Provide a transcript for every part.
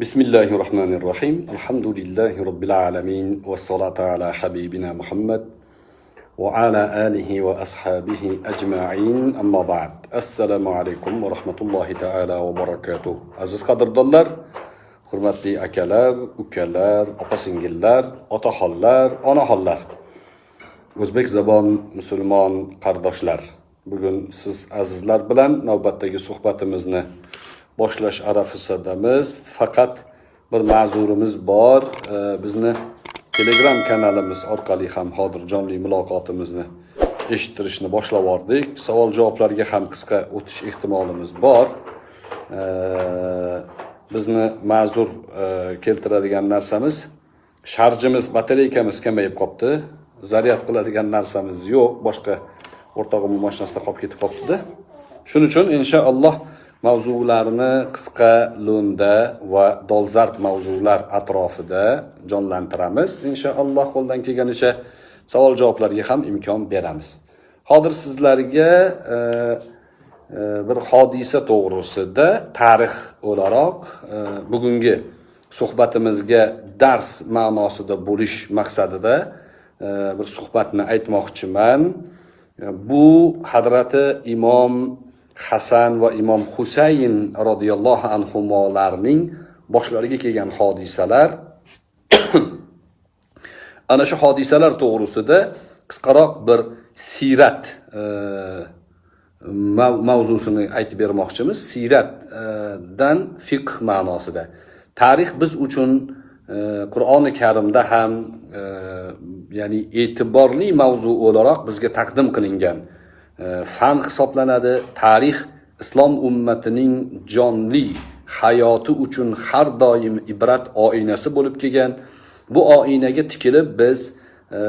بسم الله الرحمن الرحيم الحمد لله رب العالمين والصلاة على حبيبنا محمد وعلى آله وأصحابه أجمعين أما بعد السلام عليكم ورحمة الله تعالى وبركاته عزيز قدر دولار hurmatli akalar ukalar opa singillar otaxonlar onaxonlar o'zbek zabon musulmon qardoshlar bugun siz azizlar bilan navbatdagi suhbatimizni boshlash arafasidamiz faqat bir ma'zurimiz bor. Bizni telegram kanalimiz orqali ham hozir jonli muloqotimizni eshittirishni boshlab yubordik. Savol javoblarga ham qisqa o'tish ehtimolimiz bor. Bizni ma'zur e, keltiradigan narsamiz sharjimiz batareykamiz kamayib qolibdi zaryad qiladigan narsamiz yo'q. Boshqa o'rtog'imni mashinasida qolib ketib qolibdida shuning uchun inshaalloh mavzularni qisqa lo'nda va dolzarb mavzular atrofida jonlantiramiz. Inshaalloh qo'ldan kelganicha savol javoblarga ham imkon beramiz. Hozir sizlarga e, e, bir hodisa to'g'risida tarix o'laroq e, bugungi suhbatimizga dars ma'nosida bo'lish maqsadida e, bir suhbatni aytmoqchiman. Bu hadrati imom hasan va imom husayn roziyallohu anhularning boshlariga kelgan hodisalar ana shu hodisalar to'g'risida qisqaroq bir siyrat e, mavzusini aytib bermoqchimiz. Siyratdan fiqh ma'nosida. Tarix biz uchun e, qur'oni karimda ham e, ya'ni e'tiborli mavzu o'laroq bizga taqdim qilingan E, fan hisoblanadi. Tarix islom ummatining jonli hayoti uchun har doim ibrat oynasi bo'lib kelgan. Bu oynaga tikilib biz e,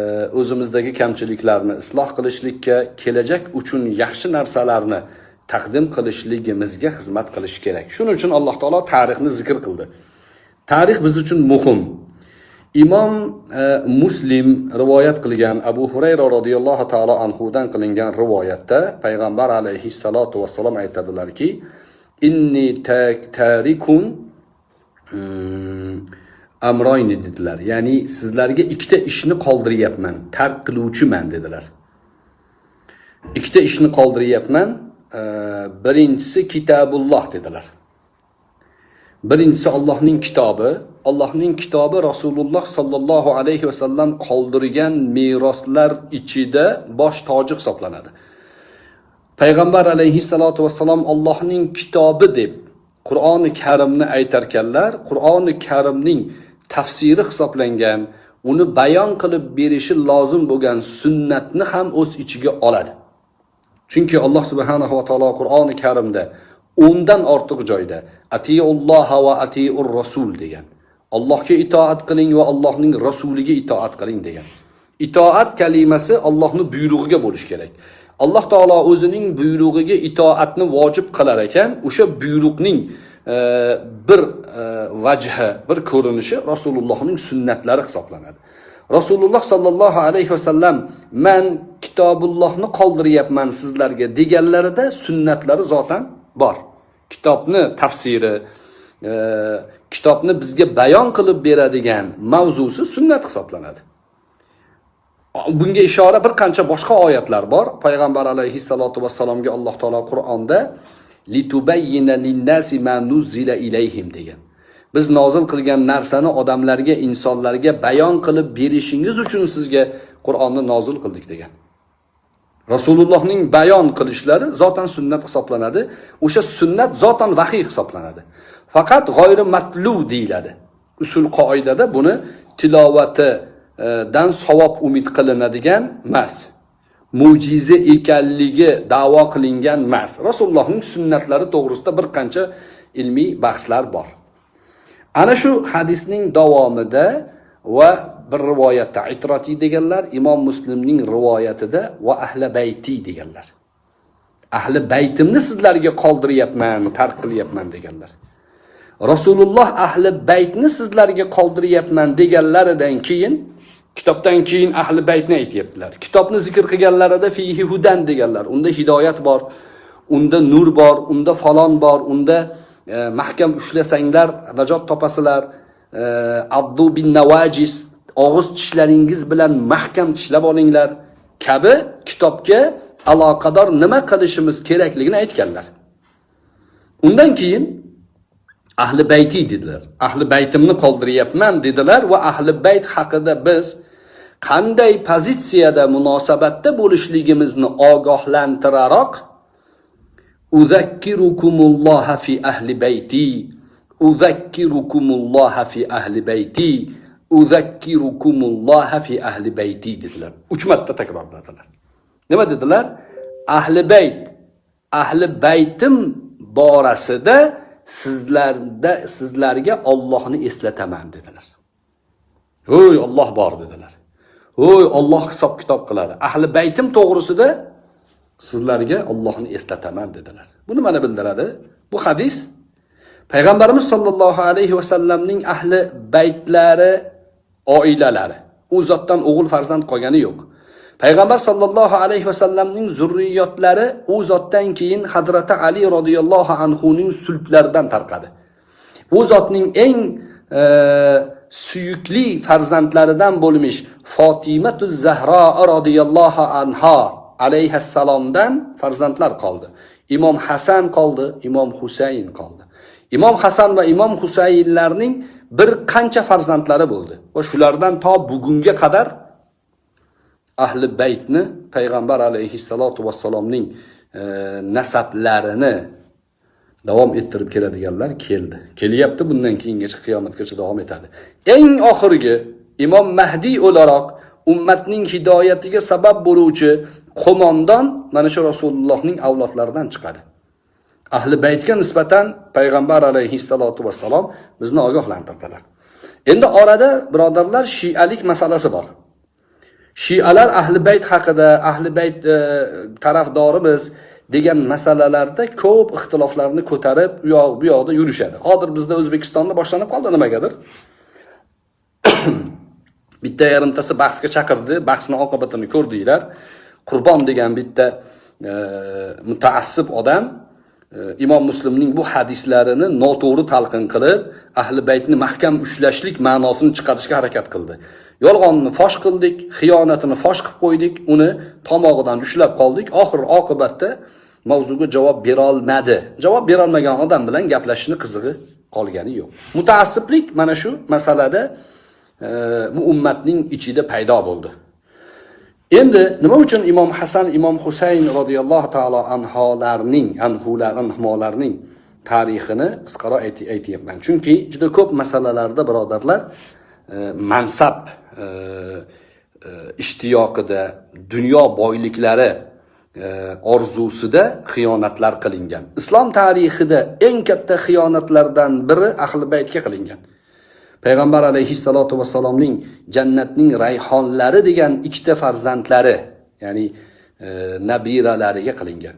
o'zimizdagi kamchiliklarni isloh qilishlikka kelajak uchun yaxshi narsalarni taqdim qilishligimizga xizmat qilish kerak. Shuning uchun alloh taolo tarixni zikr qildi. Tarix biz uchun muhim. Imom e, muslim rivoyat qilgan abu hurayra roziyallohu taolo anhudan qilingan rivoyatda payg'ambar alayhissalotu vassalom aytadilarki inni tarikun hmm, amroyni dedilar. Ya'ni sizlarga ikkita ishni qoldiryapman tark qiluvchiman dedilar. Ikkita ishni qoldiryapman e, birinchisi kitabulloh dedilar. Birinchisi Allohning kitobi Allohning kitobi Rasululloh sallallohu alayhi vasallam qoldirgan meroslar ichida bosh toji hisoblanadi. Payg'ambar alayhissalotu vassalom Allohning kitobi deb Qur'oni Karimni aytarkanlar, Qur'oni Karimning tafsiri hisoblangan, uni bayon qilib berishi lozim bo'lgan sunnatni ham o'z ichiga oladi. Chunki Alloh subhanahu va taolo Qur'oni Karimda o'ndan ortiq joyda atiulloha va atiur rasul degan. Allohga itoat qiling va allohning rasuliga itoat qiling degan. Itoat kalimasi allohni buyrug'iga bo'lishi kerak. Alloh taolo o'zining buyrug'iga itoatni vojib qilar ekan o'sha buyruqning e, bir e, vajhi bir ko'rinishi rasulullohning sunnatlari hisoblanadi. Rasululloh sollallohu alayhi vasallam man kitobullohni qoldiryapman sizlarga deganlarida sunnatlari zotan bor. Kitobni tafsiri e, kitobni bizga bayon qilib beradigan mavzusi sunnat hisoblanadi. Bunga ishora bir qancha boshqa oyatlar bor. Payg'ambar alayhissalotu vassalomga alloh taolo qur'onda litubayyina linnasi ma nuzzila ilayhim degan. Biz nozil qilgan narsani odamlarga insonlarga bayon qilib berishingiz uchun sizga qur'onni nozil qildik degan. Rasulullohning bayon qilishlari zotan sunnat hisoblanadi. O'sha sunnat zotan vahiy hisoblanadi. Faqat g'oyri matlu deyiladi. Usul qoidada buni tilovatidan e, savob umid qilinadigan emas mo'jiza ekanligi da'vo qilingan emas rasulullohning sunnatlari to'g'risida bir qancha ilmiy bahslar bor. Ana shu hadisning davomida va bir rivoyatda itroti deganlar imom muslimning rivoyatida va ahli bayti deganlar. Ahli baytimni sizlarga qoldiryapman tark qilyapman deganlar. Rasululloh ahli baytni sizlarga qoldiryapman deganlaridan keyin kitobdan keyin ahli baytni aytyaptilar. Kitobni zikr qilganlarida fihi hudan deganlar. Unda hidoyat bor unda nur bor unda falon bor unda e, mahkam ushlasanglar najot topasizlar e, addu bin navajis og'iz tishlaringiz bilan mahkam tishlab olinglar. Kabi kitobga aloqador nima qilishimiz kerakligini aytganlar. Undan keyin ahli bayti dedilar. Ahli baytimni qoldiryapman dedilar va ahli bayt haqida biz qanday pozitsiyada munosabatda bo'lishligimizni ogohlantiraroq uzakkirukumulloha fi ahli bayti uzakkirukumulloha fi ahli bayti uzakkirukumulloha fi ahli bayti dedilar. Uch marta takrorladilar. Nima dedilar? Ahli bayt ahli baytim borasida sizlarda sizlarga Allohni eslataman dedilar. Ho'y Alloh bor dedilar. Ho'y Alloh hisob kitob qiladi. Ahli baytim to'g'risida sizlarga Allohni eslataman dedilar. Bu nimani bildiradi bu hadis. Payg'ambarimiz sollallohu alayhi vasallamning ahli baytlari oilalari. U zotdan o'g'il farzand qolgani yo'q. Payg'ambar sollallohu alayhi vasallamning zurriyotlari u zotdan keyin hazrati ali roziyallohu anhuning sulblaridan tarqadi. U zotning eng e, suyukli farzandlaridan bo'lmish fotimatu zahro roziyallohu anha alayhissalomdan farzandlar qoldi. Imom hasan qoldi imom husayn qoldi. Imom hasan va imom husaynlarning bir qancha farzandlari bo'ldi. Va shulardan to bugunga qadar ahli baytni payg'ambar alayhissalotu vassalomning e, nasablarini davom ettirib keladiganlar keldi. Kelyapti bundan keyingacha qiyomatgacha davom etadi. Eng oxirgi imom mahdiy o'laroq ummatning hidoyatiga sabab bo'luvchi qo'mondon mana shu rasulullohning avlodlaridan chiqadi. Ahli baytga nisbatan payg'ambar alayhissalotu vassalom bizni ogohlantirdilar. Endi orada birodarlar shialik masalasi bor. Shialar ahli bayt haqida ahli bayt e, tarafdorimiz degan masalalarda ko'p ixtiloflarni ko'tarib u yoq bu yoqda yurishadi. Hozir bizda o'zbekistonda boshlanib qoldi nimagadir. Bitta yarimtasi bahsga chaqirdi bahsni oqibatini ko'rdinglar. Qurbon degan bitta e, mutaassib odam imom muslimning bu hadislarini noto'g'ri talqin qilib ahli baytni mahkam ushlashlik ma'nosini chiqarishga harakat qildi. Yolg'onni fosh qildik xiyonatini fosh qilib qo'ydik uni tomog'idan ushlab qoldik. Oxir oqibatda mavzuga javob berolmadi. Javob berolmagan odam bilan gaplashishni qizig'i qolgani yo'q. Mutaassiblik mana shu masalada e, bu ummatning ichida paydo bo'ldi. Endi nima uchun imom hasan imom husayn roziyallohu taolo anholarning anhular anholarning tarixini qisqaroq aytyapman? Chunki juda ko'p masalalarda birodarlar e, mansab e, e ishtiyoqida dunyo boyliklari e, orzusida xiyonatlar qilingan. Islom tarixida eng katta xiyonatlardan biri ahli baytga qilingan. Payg'ambar alayhissalotu vassalomning jannatning rayhonlari degan ikkita farzandlari ya'ni e, nabiralariga qilingan.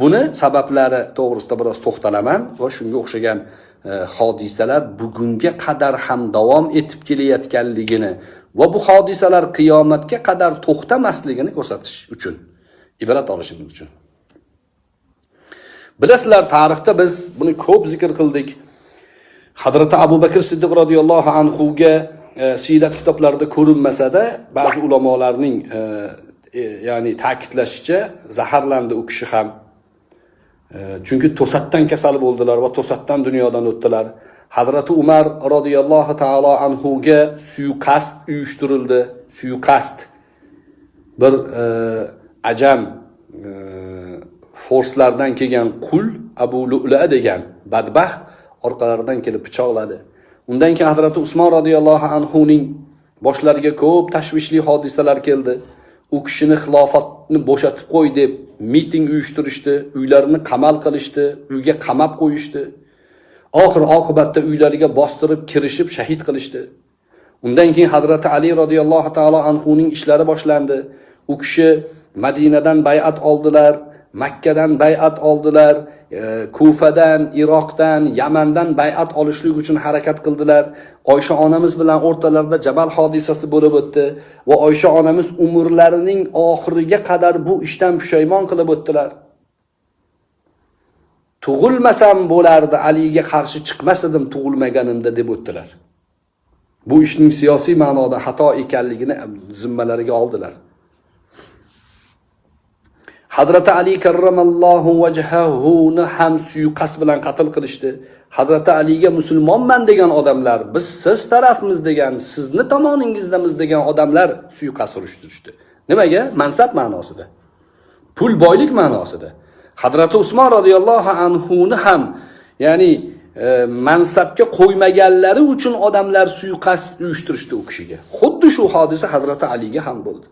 Buni sabablari to'g'risida biroz to'xtalaman va shunga o'xshagan e, hodisalar bugunga qadar ham davom etib kelayotganligini va bu hodisalar qiyomatga qadar to'xtamasligini ko'rsatish uchun ibrat olishimiz uchun. Bilasizlar tarixda biz buni ko'p zikr qildik. Hadrati abu bakr siddiq roziyallohu anhuga e, siyrat kitoblarida ko'rinmasada ba'zi ulamolarning e, e, ya'ni ta'kidlashicha zaharlandi u kishi ham. E, chunki to'satdan kasal bo'ldilar va to'satdan dunyodan o'tdilar. Hazrati umar roziyallohu taolo anhuga suiqasd uyushtirildi. Suiqasd. Bir e, ajam e, forslardan kelgan qul abu lula degan badbaxt orqalaridan kelib pichoqladi undan keyin hazrati usmon roziyallohu anhuning boshlariga ko'p tashvishli hodisalar keldi. U kishini xilofatni bo'shatib qo'y deb miting uyushtirishdi uylarini qamal qilishdi uyga qamab qo'yishdi. Oxir oqibatda uylariga bostirib kirishib shahid qilishdi. Undan keyin hazrati ali roziyallohu taolo anhuning ishlari boshlandi. U kishi madinadan bay'at oldilar makkadan bay'at oldilar e, kufadan iroqdan yamandan bay'at olishlik uchun harakat qildilar. Oysha onamiz bilan o'rtalarida jabal hodisasi bo'lib o'tdi va oysha onamiz umrlarining oxiriga qadar bu ishdan pushaymon qilib o'tdilar. Tug'ilmasam bo'lardi aliga qarshi chiqmas edim tug'ilmaganimda deb o'tdilar. Bu ishning siyosiy ma'noda xato ekanligini zimmalariga oldilar. Hazrati Ali karramallohu vajhahuni ham suiqasd bilan qatl qilishdi. Hazrati Aliga musulmonman degan odamlar, biz siz tarafimiz degan, sizni tomoningizdamiz degan odamlar suiqasd urishtirishdi. Nimaga? Mansab ma'nosida. Pul boylik ma'nosida. Hazrati Usmon radhiyallohu anhu ni ham, ya'ni e, mansabga qo'ymaganlari uchun odamlar suiqasd uyushtirishdi u kishiga. Xuddi shu hodisa Hazrati Aliga ham bo'ldi.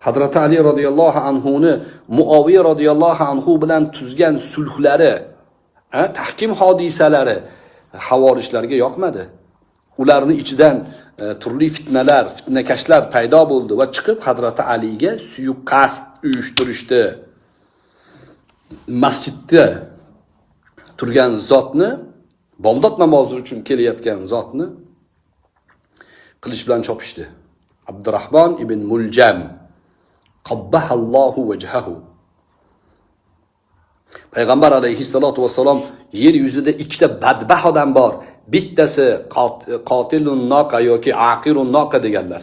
Hazrati Ali radhiyallohu anhuni Muaviya radhiyallohu anhu bilan tuzgan sulhlari, tahkim hodisalari havorijlarga yoqmadi. Ularni ichidan e, turli fitnalar, fitnakashlar paydo bo'ldi va chiqib Hazrati Aliga suiqasd uyushtirishdi. Masjidda turgan zotni bomdod namozi uchun kelayotgan zotni qilich bilan chopishdi. Abdurrahmon ibn Muljam Qabbahallohu vajhahu. Payg'ambar alayhissalotu vassalom yer yuzida ikkita badbah odam bor. Bittasi qotilun noqa yoki aqirun noqa deganlar.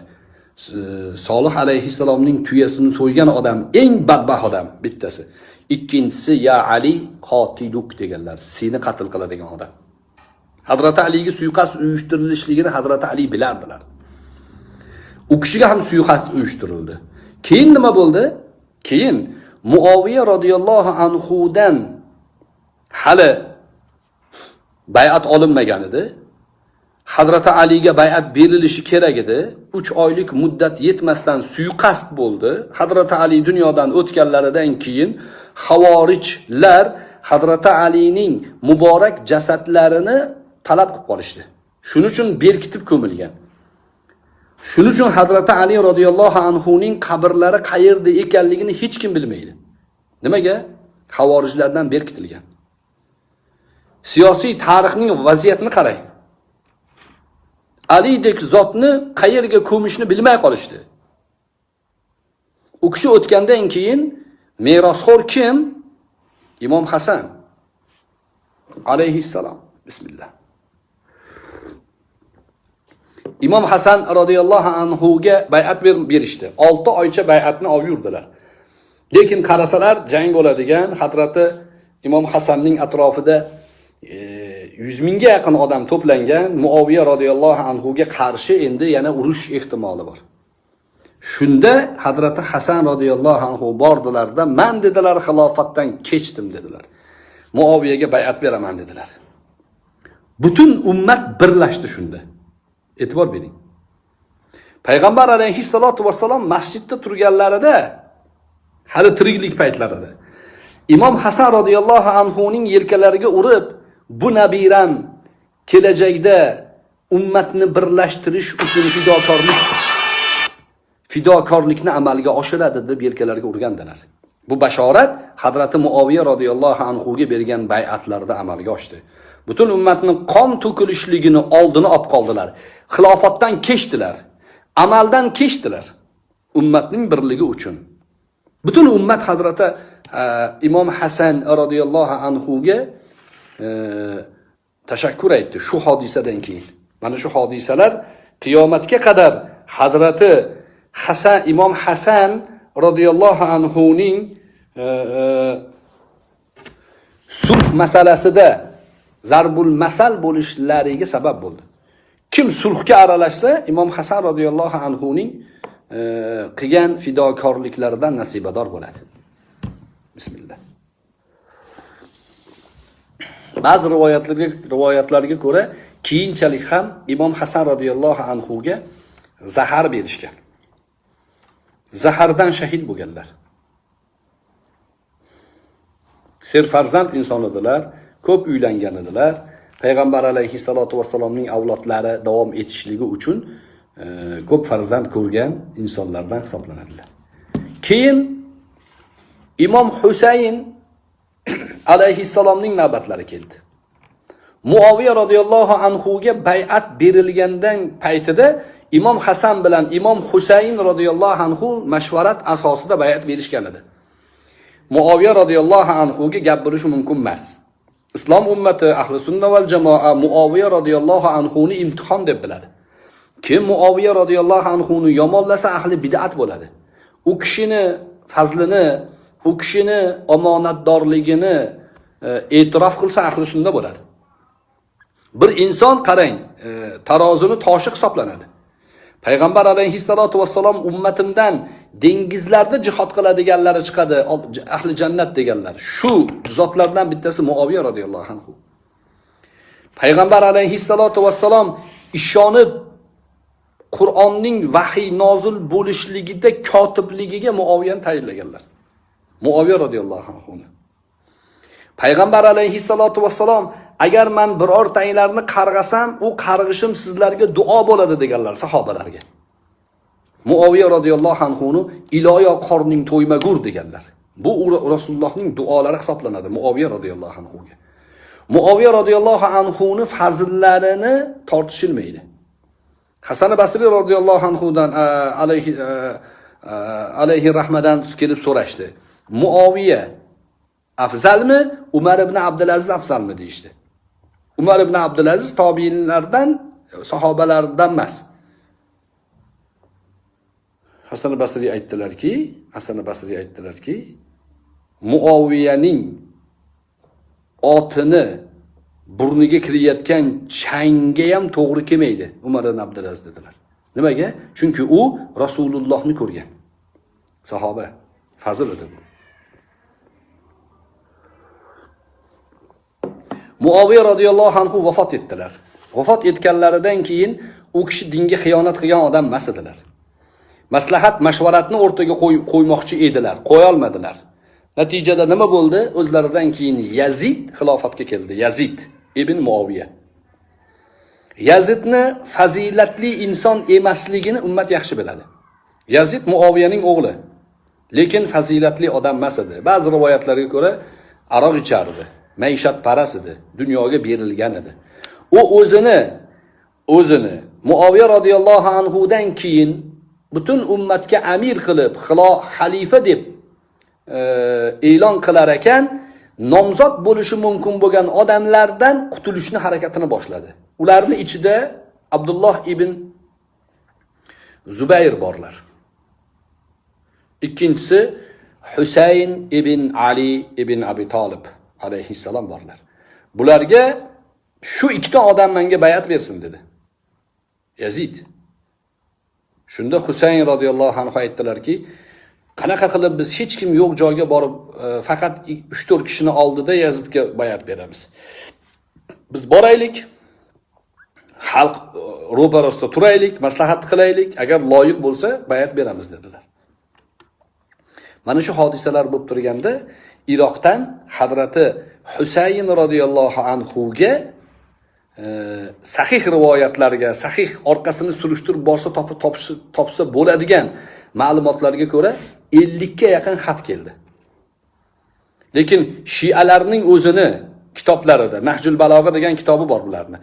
Solih alayhissalomning tuyasini so'ygan odam eng badbah odam bittasi. Ikkinchisi ya Ali qotiluk deganlar. Seni qatl qiladigan odam. Hazrat Aliga suiqasd uyushtirilishligini Hazrat Ali bilardilar. U kishiga ham suiqasd uyushtirildi. Keyin nima bo'ldi? Keyin muoviya radhiyallohu anhudan hali bay'at olinmagan edi. Hazrati Aliga bay'at berilishi kerak edi. 3 oylik muddat yetmasdan suiqasd bo'ldi. Hazrati Ali dunyodan o'tganlaridan keyin havorijlar Hazrati Alining muborak jasadlarini talab qilib qolishdi. Shuning uchun berkitib ko'milgan. Shuning uchun Hazrati Ali radhiyallohu anhuning qabrlari qayerda ekanligini hech kim bilmaydi. Nimaga? Havorijlardan berkitilgan. Siyosiy tarixning vaziyatini qarang. Alidek zotni qayerga ko'mishni bilmay qolishdi. U kishi o'tgandan keyin merosxo'r kim? Imom Hasan alayhissalom. Bismillah. Imom Hasan roziyallohu anhuga bay'at berishdi. 6 oycha bay'atni olib yurdilar. Lekin qarasalar jang bo'ladigan Hazrati Imom Hasanning atrofida e, 100 mingga yaqin odam to'plangan muoviya roziyallohu anhuga qarshi endi yana urush ehtimoli bor. Shunda Hazrati Hasan roziyallohu anhu bordilarda, "Men dedilar, xilofatdan kechdim" dedilar. muoviyaga bay'at beraman dedilar. Butun ummat birlashdi shunda. E'tibor bering. Payg'ambar alayhissalotu vassalom masjidda turganlarida hali tiriklik paytlarida Imom Hasan radhiyallohu anhu ning yelkalariga urib, bu nabiram kelajakda ummatni birlashtirish uchun fidokorlik fidokorlikni amalga oshiradi deb yelkalariga urgandilar. Bu bashorat hadrati muoviya radhiyallohu anhu ga bergan bay'atlarida amalga oshdi. Butun ummatni qon to'kilishligini oldini olib qoldilar. xilofatdan kechdilar. Amaldan kechdilar. Ummatning birligi uchun. Butun ummat hazrati e, Imom Hasan radhiyallohu anhu ga e, tashakkur aytdi shu hodisadan keyin. Mana shu hodisalar qiyomatga qadar hazrati Hasan Imom Hasan radhiyallohu anhu ning e, sulh masalasida zarbul masal bo'lishlariga sabab bo'ldi. Kim sulhga aralashsa, Imom Hasan roziyallohu anhu ning e, qilgan fidokorliklaridan nasibador bo'ladi. Bismillah. Ba'zi rivoyatlarga rivoyatlarga ko'ra, keyinchalik ham Imom Hasan roziyallohu anhu ga zahar berishgan. Zahardan shahid bo'lganlar. Serfarzand inson edilar, ko'p uylangan edilar. payg'ambar alayhissalotu vassalomning avlodlari davom etishligi uchun e, ko'p farzand ko'rgan insonlardan hisoblanadilar. Keyin Imom Husayn alayhissalomning navbatlari keldi. muoviya radhiyallohu anhu ga bay'at berilgandan paytida Imom Hasan bilan Imom Husayn radhiyallohu anhu mashvarat asosida bay'at berishgan edi. muoviya radhiyallohu anhu ga gap bo'lishi mumkin emas. Islom ummati ahli sunna val jamoa muoviya roziyallohu anhuni imtihon deb biladi. Kim muoviya roziyallohu anhuni yomonlasa ahli bid'at bo'ladi. U kishini fazlini u kishini omonatdorligini e, e'tirof qilsa ahli sunna bo'ladi. Bir inson qarang e, tarozini toshi hisoblanadi. Payg'ambar alayhissalotu vassalom ummatimdan dengizlarda jihod qiladiganlari chiqadi ahli jannat deganlar. Shu zotlardan bittasi muoviya roziyallohu anhu. Payg'ambar alayhissalotu vassalom ishonib qur'onning vahiy nozil bo'lishligida kotibligiga muoviyani tayinlaganlar. Muoviya roziyallohu anhu payg'ambar alayhissalotu vassalom agar man birortanglarni qarg'asam u qarg'ishim sizlarga duo bo'ladi deganlar sahobalarga. Muoviya roziyallohu anhuni iloyo qorning to'ymagur deganlar. Bu rasulullohning duolari hisoblanadi muoviya roziyallohu anhuga. Muoviya roziyallohu anhuni fazillarini tortishilmaydi. Hasan basriy roziyallohu anhudan alayhi alayhi rahmadan kelib so'rashdi. Muoviya afzalmi? Umar ibn abdulaziz afzalmi deyishdi. Umar ibn abdulaziz tobiinlardan sahobalardan emas. Hasan basriy aytdilarki hasan basriy aytdilarki muoviyaning otini burniga kirayotgan changga ham to'g'ri kelmaydi umar ibn abdulaziz dedilar. Nimaga? Chunki u rasulullohni ko'rgan. Sahoba fazil edi bu. Muoviya roziyallohu anhu vafot etdilar. Vafot etganlaridan keyin u kishi dinga xiyonat qilgan odam emas edilar. Maslahat mashvaratni o'rtaga qo'ymoqchi edilar qo'yolmadilar natijada nima bo'ldi? O'zlaridan keyin yazid xilofatga keldi. Yazid ibn muoviya yazidni fazilatli inson emasligini ummat yaxshi biladi. Yazid muoviyaning o'g'li lekin fazilatli odam emas edi. Ba'zi rivoyatlarga ko'ra aroq ichardi maishatparast edi dunyoga berilgan edi. U o'zini o'zini muoviya roziyallohu anhudan keyin butun ummatga amir qilib xalifa deb e, e'lon qilar ekan nomzod bo'lishi mumkin bo'lgan odamlardan qutulishni harakatini boshladi. Ularni ichida abdulloh ibn zubayr borlar. Ikkinchisi husayn ibn ali ibn abi tolib alayhissalom borlar. Bularga shu ikkita odam menga bayat bersin dedi. Yazid. Shunda husayn roziyallohu anhu aytdilarki qanaqa qilib biz hech kim yo'q joyga borib e, faqat uch to'rt kishini oldida yazidga bayat beramiz. Biz boraylik xalq e, ro'parasida turaylik maslahat qilaylik agar loyiq bo'lsa bayat beramiz dedilar. Mana shu hodisalar bo'lib turganda iroqdan hazrati husayn roziyallohu anhuga sahih rivoyatlarga sahih orqasini surishtirib borsa topib topsa bo'ladigan ma'lumotlarga ko'ra ellikka yaqin xat keldi. Lekin shialarning o'zini kitoblarida nahjul balog'a degan kitobi bor bularni.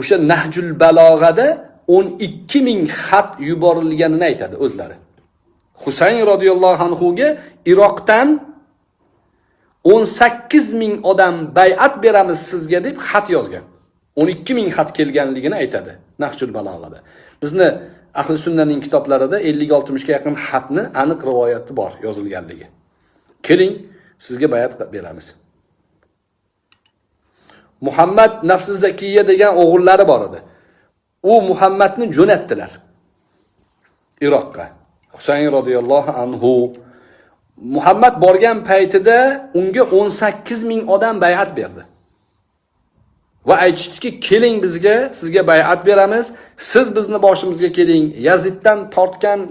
O'sha nahjul balog'ada o'n ikki ming xat yuborilganini aytadi o'zlari. Husayn roziyallohu anhuga iroqdan 18 ming odam bay'at beramiz sizga deb xat yozgan. 12 ming xat kelganligini aytadi. Nahjul balog'ada. Bizni ahli sunnaning kitoblarida 50-60 ga yaqin xatni aniq rivoyati bor yozilganligi. Keling sizga bay'at beramiz. Muhammad nafsi zakiya degan o'g'illari bor edi. U muhammadni jo'natdilar iroqqa. Husayn roziyallohu anhu. Muhammad borgan paytida unga 18 ming odam bay'at berdi. Va aytishdiki keling bizga sizga bay'at beramiz. Siz bizni boshimizga keling. Yaziddan tortgan e,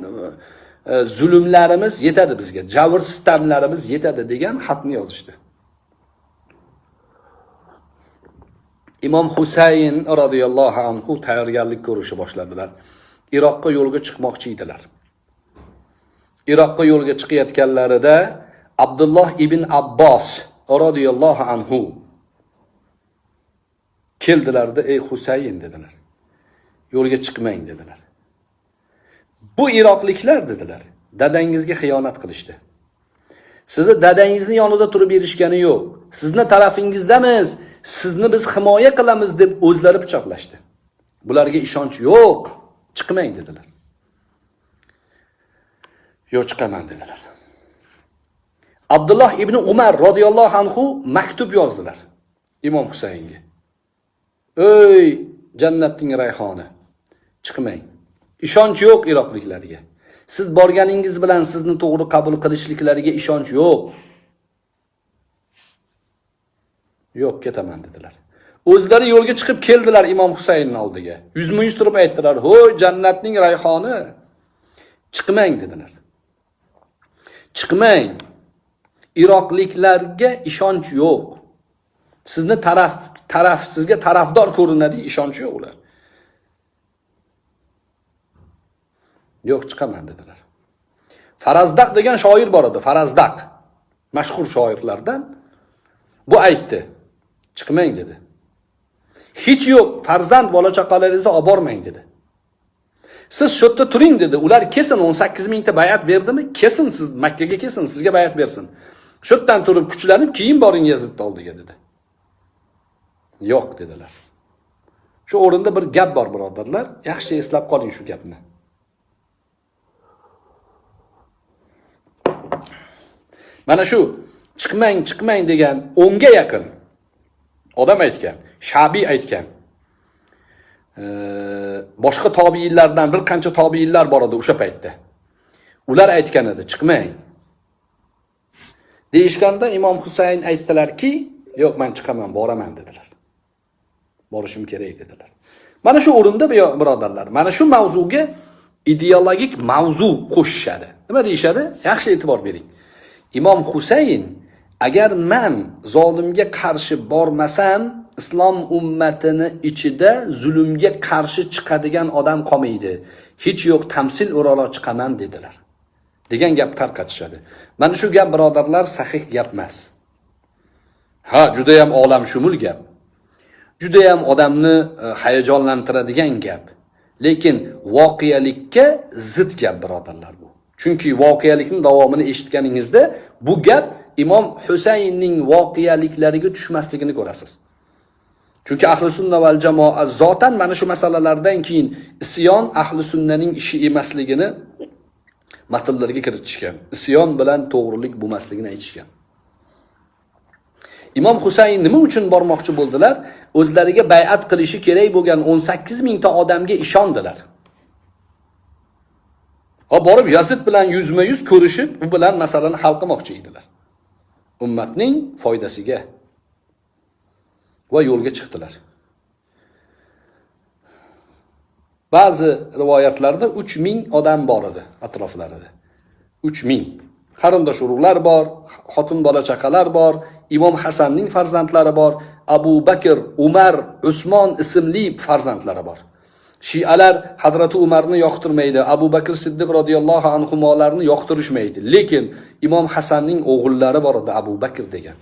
e, zulmlarimiz yetadi bizga. Javr sitamlarimiz yetadi degan xatni yozishdi. Imom husayn roziyallohu anhu tayyorgarlik ko'rishni boshladilar. Iroqqa yo'lga chiqmoqchi edilar. Iroqqa yo'lga chiqayotganlarida abdulloh ibn abbos roziyallohu anhu keldilarda ey husayn dedilar. Yo'lga chiqmang dedilar. Bu iroqliklar dedilar. Dadangizga xiyonat qilishdi. Sizni dadangizni yonida turib berishgani yo'q. Sizni tarafingizdamiz sizni biz himoya qilamiz deb o'zlari pichoqlashdi. Bularga ishonch yo'q. Chiqmang dedilar. Yo'q chiqaman dedilar. Abdulloh ibn umar roziyallohu anhu maktub yozdilar imom husaynga. Ey jannatning rayhoni chiqmang. Ishonch yo'q iroqliklarga. Siz borganingiz bilan sizni to'g'ri qabul qilishliklariga ishonch yo'q. Yo'q ketaman dedilar. O'zlari yo'lga chiqib keldilar imom husaynni oldiga. Yuzma yuz turib aytdilar ho'y jannatning rayhoni chiqmang dedilar. Chiqmang. Iroqliklarga ishonch yo'q. Sizni taraf taraf sizga tarafdor ko'rinadi ishonchi yo'q ular. Yo'q chiqaman dedilar. Farazdaq degan shoir bor edi farazdaq. Mashhur shoirlardan. Bu aytdi chiqmang dedi. Hech yo'q farzand bola chaqalaringizni olib bormang dedi. Siz shu yerda turing dedi. Ular kelsin o'n sakkiz mingta bayat berdimi? Kelsin siz makkaga kelsin sizga bayat bersin. Shu yerdan turib kuchlanib keyin boring yazidni oldiga dedi. Yo'q dedilar. Shu o'rinda bir gap bor birodarlar. Yaxshi eslab qoling shu gapni. Mana shu chiqmang chiqmang degan o'nga yaqin odam aytgan shabiy aytgan. Boshqa tobiinlardan bir qancha tobiinlar bor edi o'sha paytda. Ular aytgan edi chiqmang. Deyishganda imom husayn aytdilarki yo'q man chiqaman boraman dedilar. Borishim kerak dedilar. Mana shu o'rinda birodarlar mana shu mavzuga ideologik mavzu qo'shishadi. Nima deyishadi? Yaxshi e'tibor bering. Imom husayn agar man zolimga qarshi bormasam islom ummatini ichida zulmga qarshi chiqadigan odam qolmaydi. Hech yo'q tamsil o'ralo chiqaman dedilar. Degan gap tarqatishadi mana shu gap birodarlar sahih gap emas. Ha judayam olamshumul gap. Judayam odamni e, hayajonlantiradigan gap. Lekin voqealikka zid gap birodarlar bu. Chunki voqealikni davomini eshitganingizda bu gap imom husaynning voqealiklariga tushmasligini ko'rasiz. Chunki ahli sunna val jamoa zotan mana shu masalalardan keyin isyon ahli sunnaning ishi emasligini matnlarga kiritishgan. Isyon bilan to'g'rilik bo'lmasligini aytishgan. Imom husayn nima uchun bormoqchi bo'ldilar? O'zlariga bay'at qilishi kerak bo'lgan 18 mingta odamga ishondilar. Va borib yazid bilan yuzma yuz ko'rishib u bilan masalani hal qilmoqchi edilar. Ummatning foydasiga va yo'lga chiqdilar. Ba'zi rivoyatlarda uch ming odam bor edi atroflarida. Uch ming. Qarindosh urug'lar bor xotin bola chaqalar bor imom hasanning farzandlari bor abu bakr umar usmon ismli farzandlari bor. Shialar hazrati umarni yoqtirmaydi abu bakr siddiq roziyallohu anhularni yoqtirishmaydi. Lekin imom hasanning o'g'illari bor edi abu bakr degan.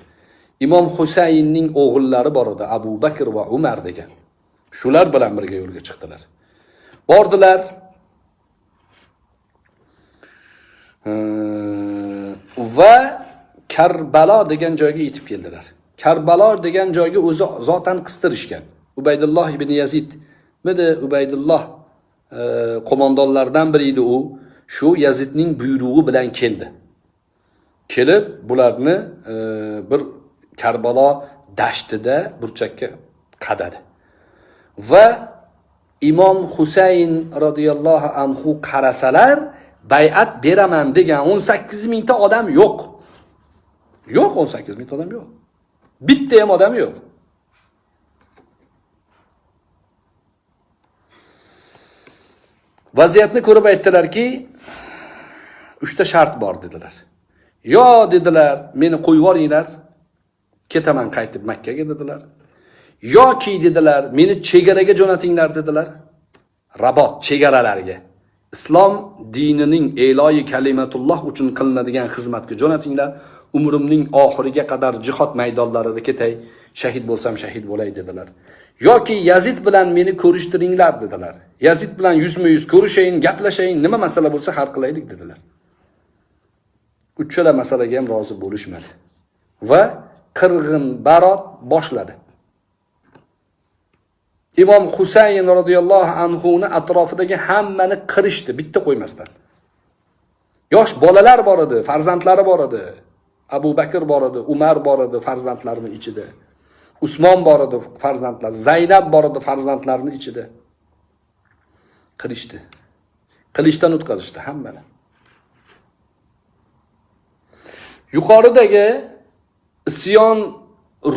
Imom husaynning o'g'illari bor edi abu bakr va umar degan. Shular bilan birga yo'lga chiqdilar. Bordilar. Va karbalo degan joyga yetib keldilar. Karbalo degan joyga o'zi zotan qistirishgan. Ubaydulloh ibn yazid midi? Ubaydulloh e, qo'mondonlardan biri edi u. Shu yazidning buyrug'i bilan keldi. Kelib bularni e, bir karbalo dashtida burchakka qadadi. Va imom husayn roziyallohu anhu qarasalar bay'at beraman degan 18 mingta odam yo'q. Yo'q 18 mingta odam yo'q. Bitta ham odam yo'q. Vaziyatni ko'rib aytdilarki uchta shart bor dedilar. Yo dedilar meni qo'yib yuboringlar ketaman qaytib makkaga dedilar. Yoki dedilar meni chegaraga jo'natinglar dedilar. Rabot chegaralarga islom dinining e'loyi kalimatulloh uchun qilinadigan xizmatga jo'natinglar. Umrimning oxiriga qadar jihod maydonlarida ketay. Shahid bo'lsam shahid bo'lay dedilar. Yoki yazid bilan meni ko'rishtiringlar dedilar. Yazid bilan yuzma yuz ko'rishayin gaplashayin nima masala bo'lsa hal qilaylik dedilar. Uchala masalaga ham rozi bo'lishmadi. Va qirg'in barot boshladi. Imom husayn roziyallohu anhuni atrofidagi hammani qirishdi bitta qo'ymasdan. Yosh bolalar bor edi farzandlari bor edi. Abu bakr bor edi umar bor edi farzandlarini ichida. Usmon bor edi farzandlar zaynab bor edi farzandlarini ichida. Qilishdi qilichdan o'tkazishdi hammani. Yuqoridagi isyon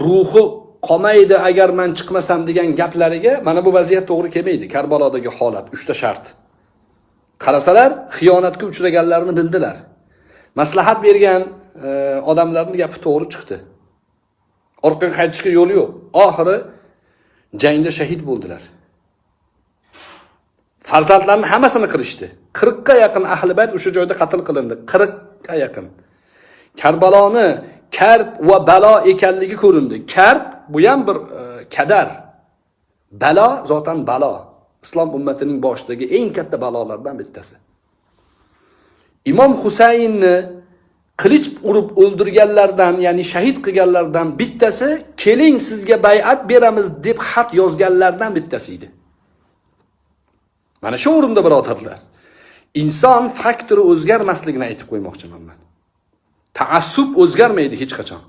ruhi qolmaydi agar man chiqmasam degan gaplariga mana bu vaziyat to'g'ri kelmaydi. Karbalodagi holat uchta shart. Qarasalar xiyonatga uchraganlarini bildilar. Maslahat bergan e, odamlarni gapi to'g'ri chiqdi. Orqaga qaytishga yo'l yo'q. Oxiri jangda shahid bo'ldilar. Farzandlarni hammasini qirishdi. Qirqqa yaqin ahli bayt o'sha joyda qatl qilindi. Qirqqa yaqin. Karbaloni karb va balo ekanligi ko'rindi. Karb bu ham bir e, kadar. Balo zotan balo. Islom ummatining boshidagi eng katta balolardan bittasi. Imom husaynni qilich urib o'ldirganlardan ya'ni shahid qilganlardan bittasi keling sizga bay'at beramiz deb xat yozganlardan bittasi edi. Mana shu o'rinda birodarlar inson faktori o'zgarmasligini aytib qo'ymoqchiman man. Taassub o'zgarmaydi hech qachon.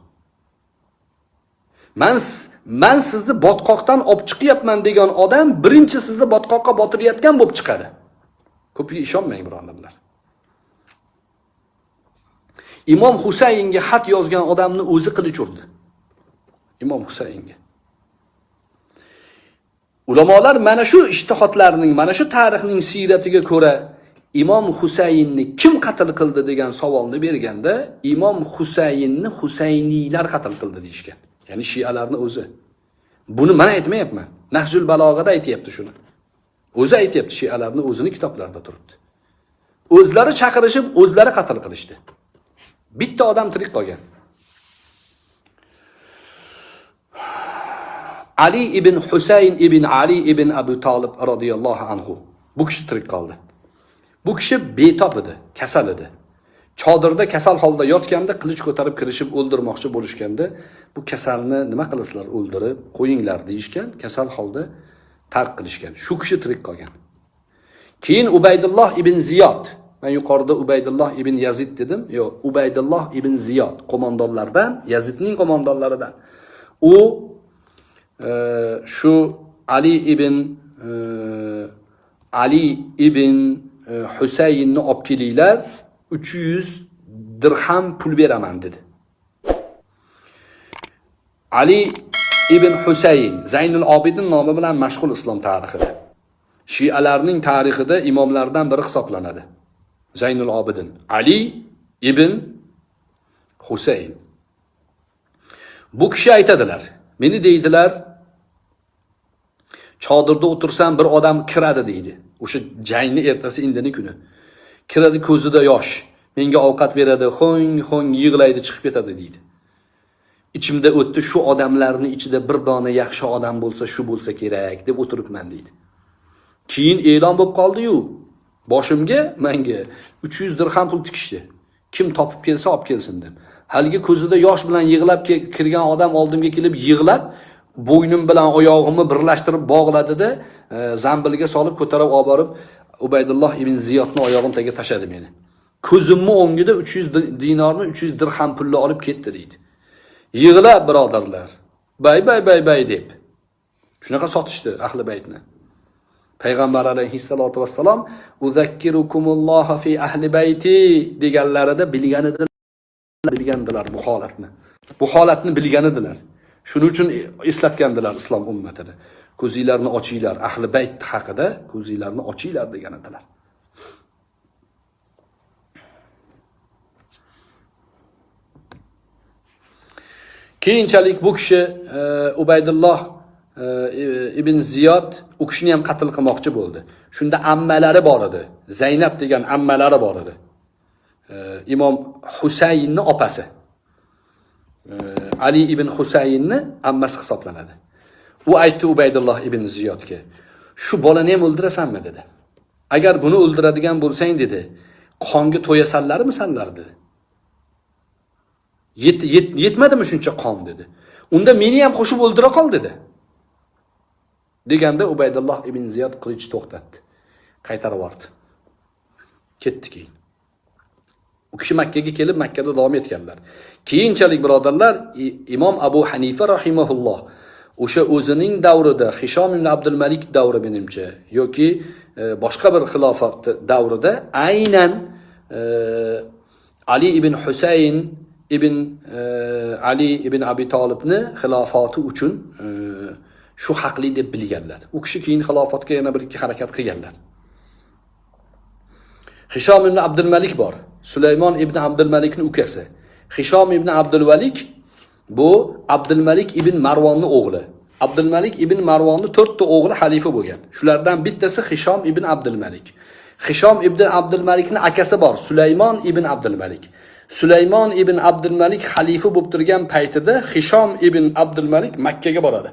Man man sizni botqoqdan olib chiqyapman degan odam birinchi sizni botqoqqa botirayotgan bo'lib chiqadi. Ko'piga ishonmang birodarlar imom husaynga xat yozgan odamni o'zi qilich urdi. Imom husaynga. Ulamolar mana shu ishtihodlarning mana shu tarixning siyratiga ko'ra imom husaynni kim qatl qildi degan savolni berganda imom husaynni husayniylar qatl qildi deyishgan. Ya'ni shialarni o'zi. Buni man aytmayapman. Nahjul balog'ada aytyapti shuni. O'zi aytyapti shialarni o'zini kitoblarida turibdi. O'zlari chaqirishib o'zlari qatl qilishdi. Bitta odam tirik qolgan. Ali ibn husayn ibn ali ibn abu tolib roziyallohu anhu. Bu kishi tirik qoldi. Bu kishi betob edi kasal edi. Chodirda kasal holda yotganda qilich ko'tarib kirishib o'ldirmoqchi bo'lishganda bu kasalni nima qilasizlar o'ldirib qo'yinglar deyishgan kasal holda tark qilishgan. Shu kishi tirik qolgan. Keyin ubaydulloh ibn ziyod man yuqorida ubaydulloh ibn yazid dedim. Yo'q ubaydulloh ibn ziyod qo'mondonlardan yazidning qo'mondonlaridan. U e, shu ali ibn e, ali ibn e, husaynni olib kelinglar uch yuz dirham pul beraman dedi. Ali ibn husayn zaynul obidin nomi bilan mashhur islom tarixida. Shialarning tarixida imomlardan biri hisoblanadi. Zaynul obidin. Ali ibn husayn. Bu kishi aytadilar meni deydilar chodirda o'tirsam bir odam kiradi deydi. O'sha jangni ertasi indini kuni. Kiradi ko'zida yosh menga ovqat beradi ho'ng ho'ng yig'laydi chiqib ketadi deydi. Ichimda o'tdi shu odamlarni ichida bir dona yaxshi odam bo'lsa shu bo'lsa kerak deb o'tiribman deydi. Keyin e'lon bo'lib qoldiyu boshimga manga 300 dirham pul tikishdi. Kim topib kelsa olib kelsin deb. Haligi ko'zida yosh bilan yig'lab kirgan odam oldimga kelib yig'lab bo'ynim bilan oyog'imni birlashtirib bog'ladida e, zambilga solib ko'tarib olib borib ubaydulloh ibn ziyodni oyog'im tagiga tashladi meni. Ko'zimni o'ngida 300 dinorni 300 dirham pulni olib ketdi deydi. Yig'lab birodarlar. Bay bay bay bay deb. Shunaqa sotishdi ahli baytni. Payg'ambar alayhissalotu vassalom uzakkirukumulloha fi ahli bayti deganlarida bilgan edilar bilgandilar bu holatni. Bu holatni bilgan edilar shuning uchun eslatgandilar islom ummatini. Ko'zinglarni ochinglar ahli bayt haqida ko'zinglarni ochinglar degan edilar. Keyinchalik bu kishi e, ubaydulloh e, ibn ziyod u kishini ham qatl qilmoqchi bo'ldi. Shunda ammalari bor edi. Zaynab degan ammalari bor edi. E, imom husaynni opasi. E, Ali ibn husaynni ammasi hisoblanadi. U aytdi ubaydulloh ibn ziyodga shu bolani ham o'ldirasanmi? dedi. Agar buni o'ldiradigan bo'lsang dedi. Qonga to'yasanlarmi sanlar dedi. Yet, yet, yetmadimi shuncha qon? dedi. Unda meni ham qo'shib o'ldira qol dedi. Deganda ubaydulloh ibn ziyod qilichni to'xtatdi. Qaytarib yubordi. Ketdi keyin. U kishi makkaga kelib makkada davom etganlar. Keyinchalik birodarlar imom abu hanifa rahimaulloh o'sha o'zining davrida hishom ibn abdul malik davri menimcha yoki e, boshqa bir xilofat davrida aynan e, ali ibn husayn ibn e, ali ibn abi tolibni xilofati uchun shu haqli deb bilganlar. U kishi keyin xilofatga yana bir ikki harakat qilganlar. Hishom ibn abdul malik bor. Sulaymon ibn abdul malikni ukasi. Hishom ibn abdul valik bu abdulmalik ibn marvonni o'g'li. Abdulmalik ibn marvonni to'rtta o'g'li xalifa bo'lgan. Shulardan bittasi hishom ibn abdulmalik. Hishom ibn abdulmalikni akasi bor sulaymon ibn abdulmalik. Sulaymon ibn abdulmalik xalifa bo'lib turgan paytida hishom ibn abdulmalik makkaga boradi.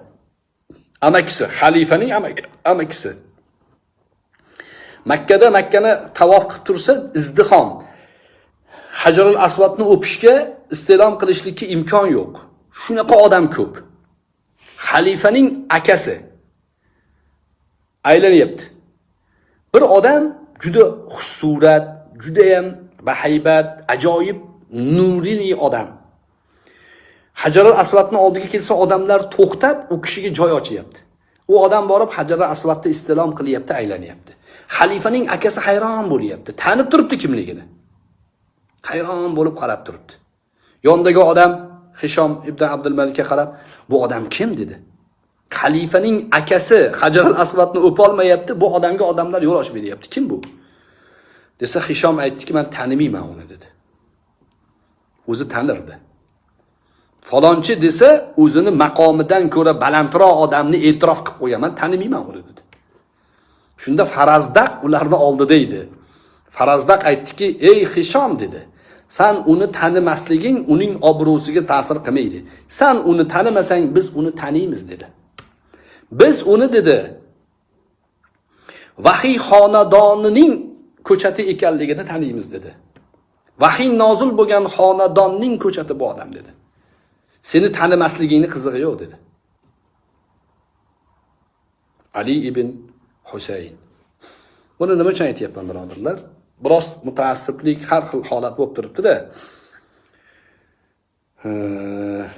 Amakisi xalifaning amakisi. Makkada makkani tavof qilib tursa izdihom. Hajarul asvatni o'pishga iste'lom qilishlikka imkon yo'q. Shunaqa odam ko'p. Xalifaning akasi. Aylanyapti bir odam juda xusurat, juda ham bahaybat ajoyib nurli odam. Hajarul asvatni oldiga kelsa odamlar to'xtab u kishiga joy ochyapti u odam borib hajarul asvatni isti'lom qilyapti aylanyapti xalifaning akasi hayron bo'lyapti. Tanib turibdi kimligini. Hayron bo'lib qarab turibdi. Yonidagi odam hishom ibn abdulmalikka qarab bu odam kim? dedi. Xalifaning akasi hajar al asvadni o'polmayapti bu odamga odamlar yo'l ochib beryapti kim bu? Desa hishom aytdiki man tanimayman uni dedi. O'zi tanirdi. Falonchi desa o'zini maqomidan ko'ra balandroq odamni e'tirof qilib qo'yaman tanimayman uni dedi. Shunda farazdaq ularni oldida edi. Farazdaq aytdiki ey hishom dedi. San uni tanimasliging uning obro'siga ta'sir qilmaydi. San uni tanimasang biz uni taniymiz dedi. Biz uni dedi vahiy xonadonining ko'chati ekanligini taniymiz dedi. Vahiy nozil bo'lgan xonadonning ko'chati bu odam dedi. Seni tanimasligingni qizig'i yo'q dedi. Ali ibn husayn. Buni nima uchun aytyapman birodarlar? Biroz mutaassiblik har xil holat bo'lib turibdida.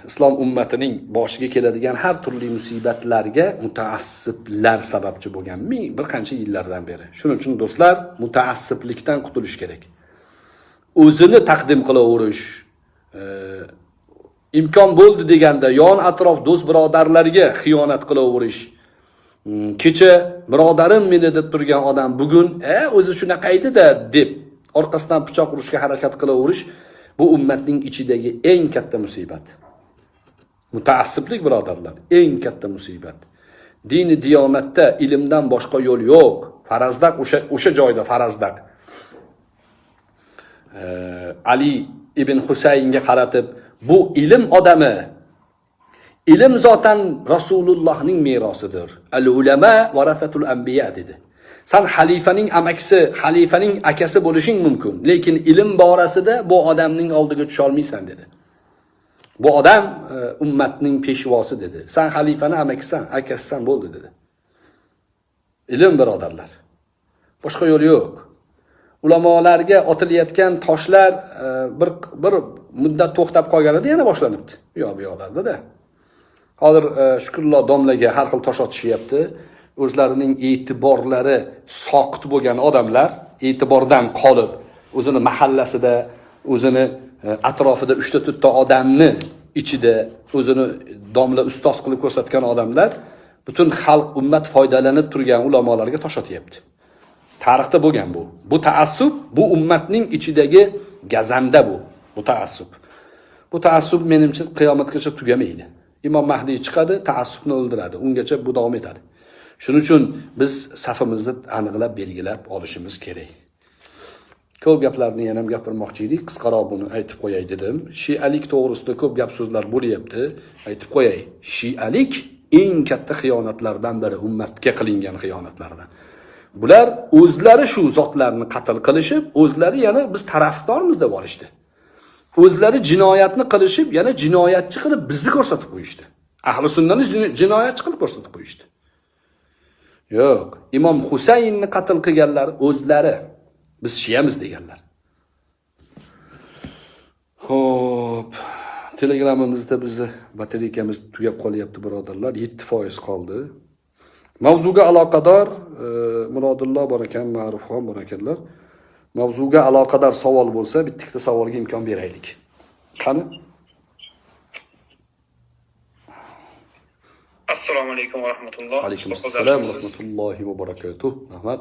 Islom ummatining boshiga keladigan har turli musibatlarga mutaassiblar sababchi bo'lgan ming bir qancha yillardan beri. Shuning uchun do'stlar mutaassiblikdan qutulish kerak. O'zini taqdim qilaverish e, imkon bo'ldi deganda yon atrof do'st birodarlarga xiyonat qilaverish Hmm, kecha birodarim meni deb turgan odam bugun e o'zi shunaqa edida deb orqasidan pichoq urishga harakat qilaverish bu ummatning ichidagi eng katta musibat. Mutaassiblik birodarlar eng katta musibat. Dini diyonatda ilmdan boshqa yo'l yo'q. Farazdaq o'sha o'sha joyda farazdaq ali ibn husaynga qaratib bu ilm odami ilm zotan rasulullohning merosidir. Al ulama varasatul anbiya dedi. San xalifaning amakisi xalifaning akasi bo'lishing mumkin lekin ilm borasida bu odamning oldiga tusholmaysan dedi. Bu odam e, ummatning peshvosi dedi. San xalifani amakisan akasisan bo'ldi dedi. Ilm birodarlar boshqa yo'l yo'q. Ulamolarga otilayotgan toshlar e, bir bir muddat to'xtab qolganida yana boshlanibdi. U yoq bu yoqlardada hozir e, domlaga har xil tosh otishyapti. O'zlarining e'tiborlari soqit bo'lgan odamlar e'tibordan qolib o'zini mahallasida o'zini e, atrofida uchta to'rtta odamni ichida o'zini domla ustoz qilib ko'rsatgan odamlar butun xalq ummat foydalanib turgan ulamolarga tosh otyapti. Tarixda bo'lgan bu. Bu taassub bu ummatning ichidagi gazanda bu. Bu taassub bu taassub menimcha qiyomatgacha tugamaydi. Imom mahdiy chiqadi taassubni o'ldiradi. Ungacha bu davom etadi. Shuning uchun biz safimizni aniqlab belgilab olishimiz kerak. Ko'p gaplarni yana ham gapirmoqchi edik. Qisqaroq buni aytib qo'yay dedim. Shialik to'g'risida ko'p gap so'zlar bo'lyapti. Aytib qo'yay shialik eng katta xiyonatlardan biri ummatga qilingan xiyonatlardan. Bular o'zlari shu zotlarni qatl qilishib o'zlari yana biz tarafdormiz deb olishdi. O'zlari jinoyatni qilishib yana jinoyatchi qilib bizni ko'rsatib qo'yishdi. Ahli sunnani jinoyatchi qilib ko'rsatib qo'yishdi. Yo'q imom husaynni qatl qilganlar o'zlari biz shiyamiz deganlar. Ho'p telegramimizda bizni batareykamiz tugab qolyapti birodarlar. Yetti foiz qoldi. Mavzuga aloqador e, murodillo bor ekan ma'rufxon bor ekanlar mavzuga aloqador savol bo'lsa bitta ikkita savolga imkon beraylik. Qani? Assalomu alaykum va rahmatulloh. Alaykum assalom va rahmatullohi va barakatuh. Rahmat.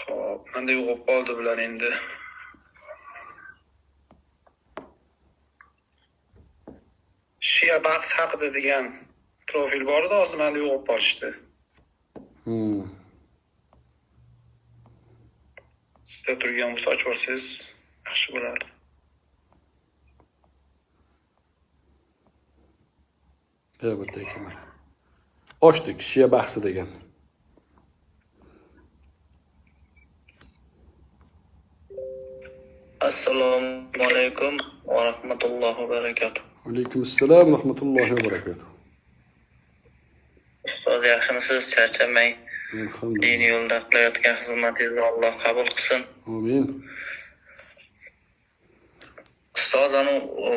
Xo'p, menda yo'qolib qoldi bular endi. Shiya bahs haqida degan profil bor edi hozir menda yo'qolib qolishdi. Hmm. Sizda turgan bo'lsa ochib yuborsangiz yaxshi bo'lardi ochdik shiya bahsi degan. Assalomu alaykum va rahmatullohi va barakatuh. Alaykum assalom va rahmatullohi va barakatuh. Ustoz yaxshimisiz? Charchamang. Diniy yo'lda qilayotgan xizmatingizni alloh qabul qilsin amin. Ustoz anavi u,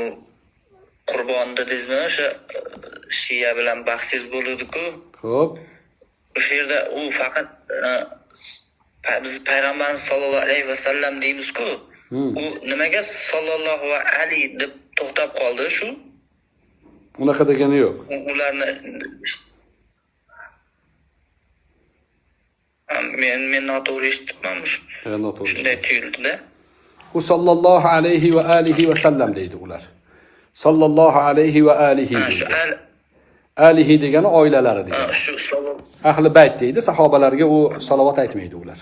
qurbon dedingizmi o'sha e, shiya bilan bahsingiz bo'luvdiku. Ho'p o'sha yerda u faqat e, biz payg'ambarimiz sollallohu alayhi vasallam deymizku. Hmm. u nimaga sollallohu va ali deb to'xtab qoldi shu? Unaqa degani yo'q. Ularni men men noto'g'ri eshitibman Ha, noto'g'ri. Shunday tuyuldida u sollallohu alayhi va alihi va sallam deydi ular sollallohu alayhi va alihi shu alihi degani oilalari degani shu ahli bayt deydi sahobalarga u salovat aytmaydi ular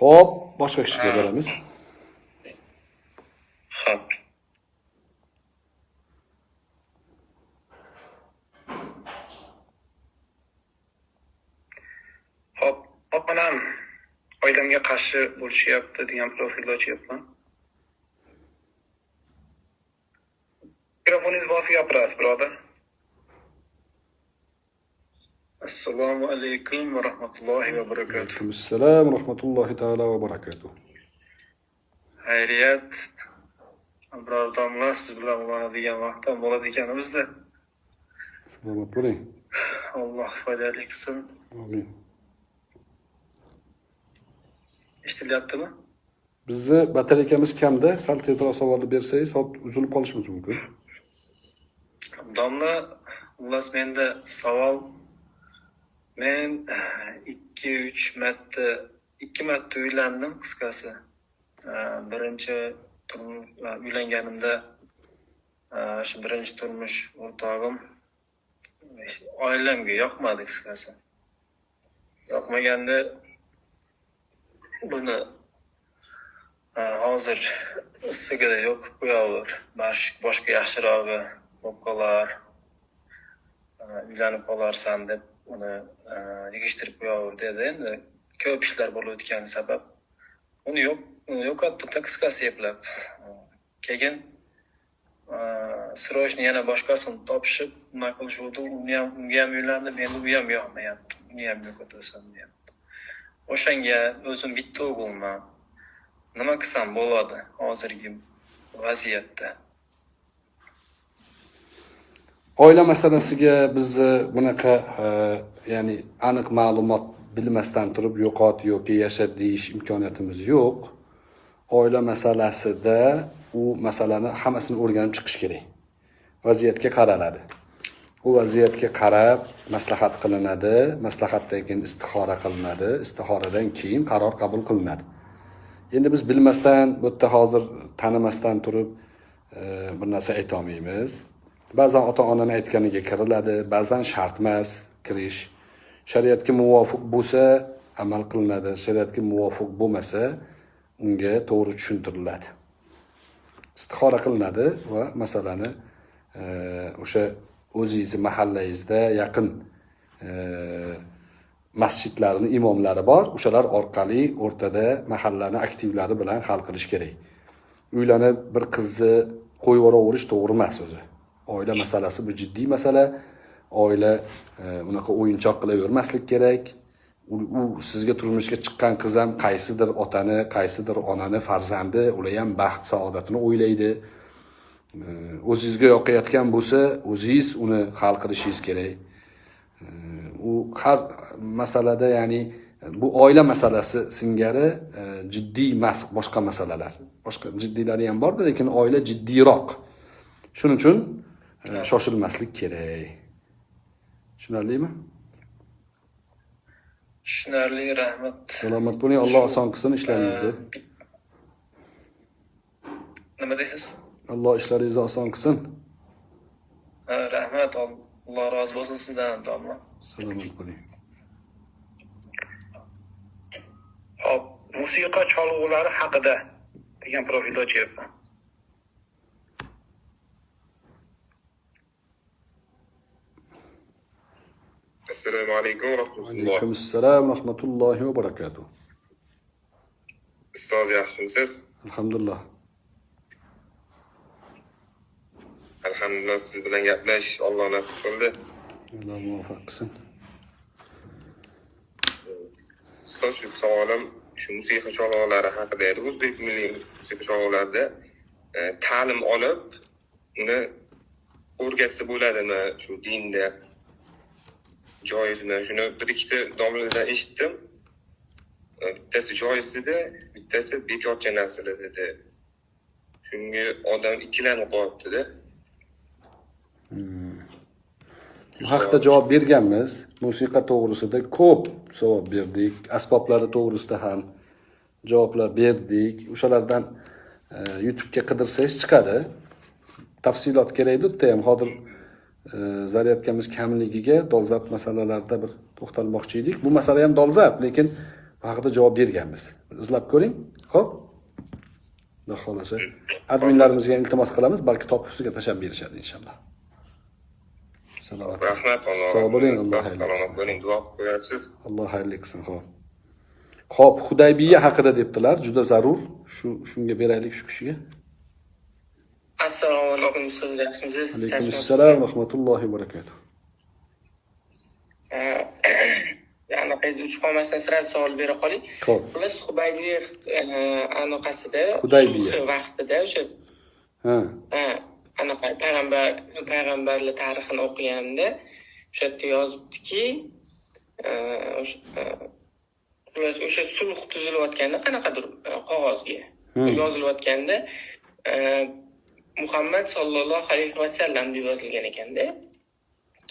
ho'p boshqa kishiga beramiz Xo'p. Xo'p, opam oilamga qarshi bo'lishyapti degan profilni ochyapman. Mikrofoningizni bosib gapirasiz birodar. Assalomu alaykum va rahmatullohi va barakatuh. Alaykum assalom va rahmatullohi taala va barakatuh. Xayriyat. Birodarlar siz bilan ulanadigan vaqt ham bo'ladi ekan bizda salomat bo'ling. Alloh foydali qilsin. Amin eshitilyaptimi? Bizni batareykamiz kamda sal tezroq savolni bersangiz hop uzilib qolishimiz mumkin. Domla xullas menda savol. Men eh, ikki uch marta ikki marta uylandim qisqasi. Eh, birinchi eh, uylanganimda shu birinchi turmush o'rtog'im oilamga yoqmadi qisqasi. Yoqmaganda buni hozir issigida yoqib qo'yaver bosh- boshqa yaxshirog'i bo'lib qolar. Uylanib qolarsan deb uni yig'ishtirib qo'yaver dedi. Endi ko'p ishlar bo'lib o'tgani sabab uni yo'q uni yo'qotdi qisqasi eplab. Keyin срочно yana boshqasini topishib nima qilishuvdi uni ham unga ham uylandim endi u ham yoqmayapti. Uni ham yo'qotasan deyapti o'shanga o'zim bitta o'g'ilman. Nima qilsam bo'ladi hozirgi vaziyatda? Oila masalasiga bizni e, bunaqa e, ya'ni aniq ma'lumot bilmasdan turib yo'qot yoki yasha deyish imkoniyatimiz yo'q. Oila masalasida u masalani hammasini o'rganib chiqish kerak. Vaziyatga qaraladi. U vaziyatga qarab maslahat qilinadi maslahatdan keyin istixora qilinadi. Istixoradan keyin qaror qabul qilinadi. Endi biz bilmasdan bu yerda hozir tanimasdan turib e, bir narsa aytolmaymiz. Ba'zan ota onani aytganiga kiriladi ba'zan shart emas kirish. Shariatga muvofiq bo'lsa amal qilinadi shariatga muvofiq bo'lmasa unga to'g'ri tushuntiriladi. Istixora qilinadi va masalani e, o'sha o'zingizni mahallangizda yaqin e, masjidlarni imomlari bor. O'shalar orqali o'rtada mahallani aktivlari bilan hal qilish kerak. Uylanib bir qizni qo'yib yuboraverish to'g'ri emas o'zi. Oila masalasi bu jiddiy masala. Oila e, unaqa o'yinchoq qilavermaslik kerak. U, sizga turmushga chiqqan qiz ham qaysidir otani qaysidir onani farzandi ular ham baxt saodatini o'ylaydi. O'zingizga yoqayotgan bo'lsa o'zingiz uni hal qilishingiz kerak. U har masalada ya'ni bu oila masalasi singari e, jiddiy emas boshqa masalalar. Boshqa jiddiylari ham borda lekin oila jiddiyroq. Shuning uchun e, shoshilmaslik kerak. Tushunarlimi? Tushunarli rahmat. Salomat bo'ling alloh oson qilsin ishlaringizni. Nima deysiz alloh ishlaringizni oson qilsin Ha, rahmat alloh rozi bo'lsin sizdan ham domla salomat bo'ling Hop, musiqa cholg'ulari haqida degan profilda ochyapman. assalomu alaykum va rahmatulloh. Alaykum assalom rahmatullohi va barakatuh. Ustoz yaxshimisiz? Alhamdulillah alhamdulillah siz bilan gaplashish olloh nasib qildi. Alloh muvaffaq qilsin. Ustoz shu savolim shu musiqa cholg'ulari haqida edi. O'zbek milliy musiqa cholg'ularida e, ta'lim olib uni o'rgatsa bo'ladimi shu dinda? Joizmi? Shuni bir ikkita domladan eshitdim. E, bittasi joiz dedi bittasi bekorcha narsalar dedi. Shunga odam ikkilanib qolyaptida bu haqida javob berganmiz. Musiqa to'g'risida ko'p savol berdik. Asboblari to'g'risida ham javoblar berdik. O'shalardan e, youtubega qidirsangiz chiqadi. Tafsilot kerak edi yerda ham. Hozir e, zaryadkamiz kamligiga dolzarb masalalarda bir to'xtalmoqchi edik. Bu masala ham dolzarb lekin bu haqida javob berganmiz. Izlab ko'ring. Ho'p xudo xohlasa adminlarimizga iltimos qilamiz. Balki topib sizga tashlab berishadi inshaalloh. Salomat rahmat sog' bo'ling alloh alloh salomat bo'ling duo qilib qo'yarsiz alloh xayrli qilsin ho'p ho'p hudaybiya haqida debdilar juda zarur. Shu shunga beraylik shu kishiga. Assalomu alaykum ustoz yaxshimisiz? Alaykum assalom rahmatullohi va barakatuh. Anaqangiz uchib qolmasdan sira savol bera qoling. Ho'p xullas hubaybiya anaqasida Hudaybiya. vaqtida o'sha ha. Ha, anaqa payg'ambar payg'ambarlar tarixini o'qiganimda o'sha yerda yozibdiki e, o'sha e, xullas o'sha sulh tuzilayotganda qanaqadir e, qog'ozga Hmm. yozilayotganda e, muhammad sollallohu alayhi vasallam deb yozilgan ekanda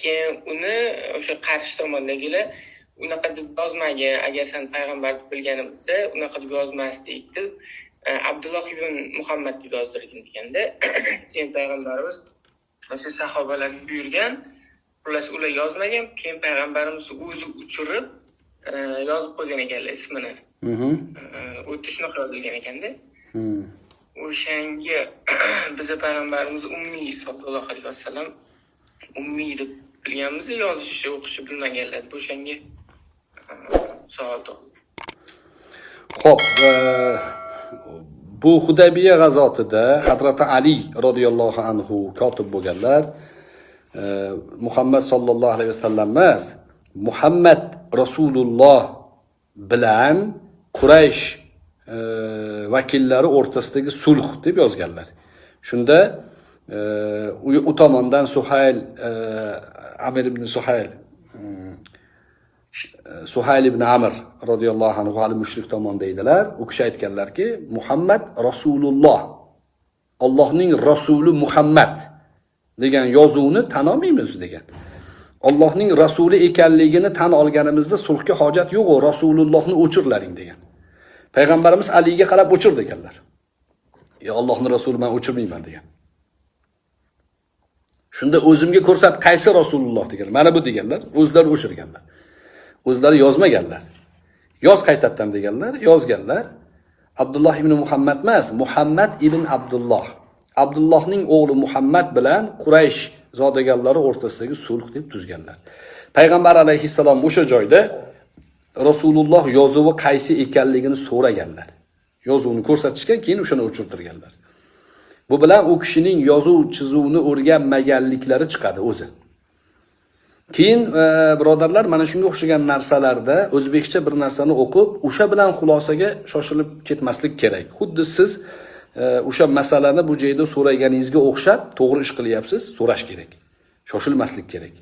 keyin uni o'sha qarshi tomondagilar unaqa deb yozmagan agar san payg'ambar deb bilganimizda unaqa deb yozmasdik deb e, abdulloh ibn muhammad deb yozdirgin deganda keyin payg'ambarimiz o'sha sahobalarga buyurgan xullas ular yozmagan keyin payg'ambarimiz o'zi uchirib e, yozib qo'ygan ekanlar ismini Mhm. E, shunaqa yozilgan ekanda Hmm. o'shanga biza payg'ambarimiz ummiy sollallohu alayhi vasallam ummiy deb bilganmiz yozishni o'qishni bilmaganlar o'shanga e, savol tug'ildi Xo'p, e, bu Hudaybiya g'azotida Hazrati Ali radhiyallohu anhu kotib bo'lganlar. E, Muhammad sallallohu alayhi vasallam emas, Muhammad Rasululloh bilan Quraysh e, vakillari o'rtasidagi sulh deb yozganlar. Shunda e, u, u tomondan Suhayl e, Amir ibn Suhayl Suhayl ibn amir roziyallohu anhu hali mushrik tomonda edilar. U kishi aytganlarki, Muhammad Rasululloh ollohning rasuli Muhammad degan yozuvni tan olmaymiz degan. ollohning rasuli ekanligini tan olganimizda sulhga hojat yo'q, u Rasulullohni o'chirlaring degan. Payg'ambarimiz Aliga qarab o'chir deganlar. yo ollohni rasuli man o'chirmayman degan. Shunda o'zimga ko'rsat qaysi Rasululloh deganlar. Mana bu deganlar, o'zlari o'chirganlar. O'zlari yozmaganlar. Yoz qaytadan deganlar, yozganlar. Abdulloh ibn Muhammad emas, Muhammad ibn Abdulloh. Abdullohning o'g'li Muhammad bilan Quraysh zodaganlari o'rtasidagi sulh deb tuzganlar. Payg'ambar alayhissalom o'sha joyda Rasululloh yozuvi qaysi ekanligini so'raganlar. Yozuvni ko'rsatishgan, keyin o'shani o'chirtirganlar. Bu bilan u kishining yozuv chizuvni o'rganmaganliklari chiqadi o'zi. Keyin e, birodarlar mana shunga o'xshagan narsalarda o'zbekcha bir narsani o'qib o'sha bilan xulosaga shoshilib ketmaslik kerak. Xuddi siz e, o'sha masalani bu joyda so'raganingizga o'xshab to'g'ri ish qilyapsiz so'rash kerak. Shoshilmaslik kerak.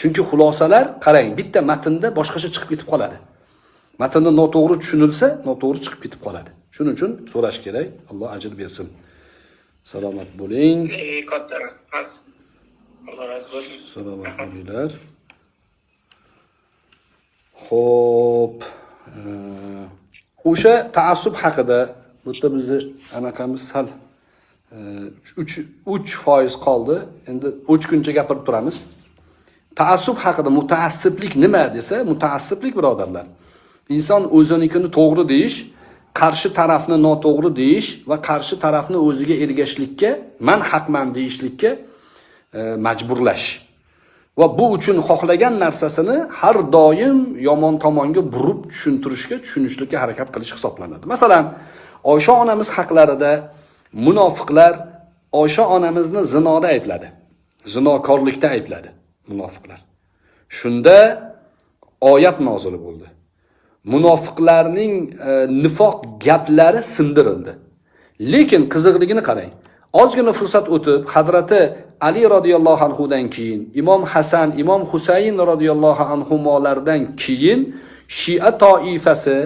Chunki xulosalar qarang bitta matnda boshqacha chiqib ketib qoladi. Matnni noto'g'ri tushunilsa noto'g'ri chiqib ketib qoladi. Shuning uchun so'rash kerak. Alloh ajr bersin. Salomat bo'ling. Katta rahmat. Alloh rozi bo'lsin. salomat bo'linglar ho'p o'sha taassub haqida bu yerda bizni anaqamiz sal e, uch uch foiz qoldi. Endi o'chguncha gapirib turamiz. Taassub haqida mutaassiblik nima desa mutaassiblik birodarlar. Inson o'zinikini to'g'ri deyish qarshi tarafni noto'g'ri deyish va qarshi tarafni o'ziga ergashishlikka man haqman deyishlikka E, majburlash. Va bu uchun xohlagan narsasini har doim yomon tomonga burib tushuntirishga tushunishlikka harakat qilish hisoblanadi. Masalan oysha onamiz haqlarida munofiqlar oysha onamizni zinoda aybladi zinokorlikda aybladi munofiqlar. Shunda oyat nozil bo'ldi. Munofiqlarning e, nifoq gaplari sindirildi. Lekin qiziqligini qarang ozgina fursat o'tib hadrati ali roziyallohu anhudan keyin imom hasan imom husayn roziyallohu anhulardan keyin shia toifasi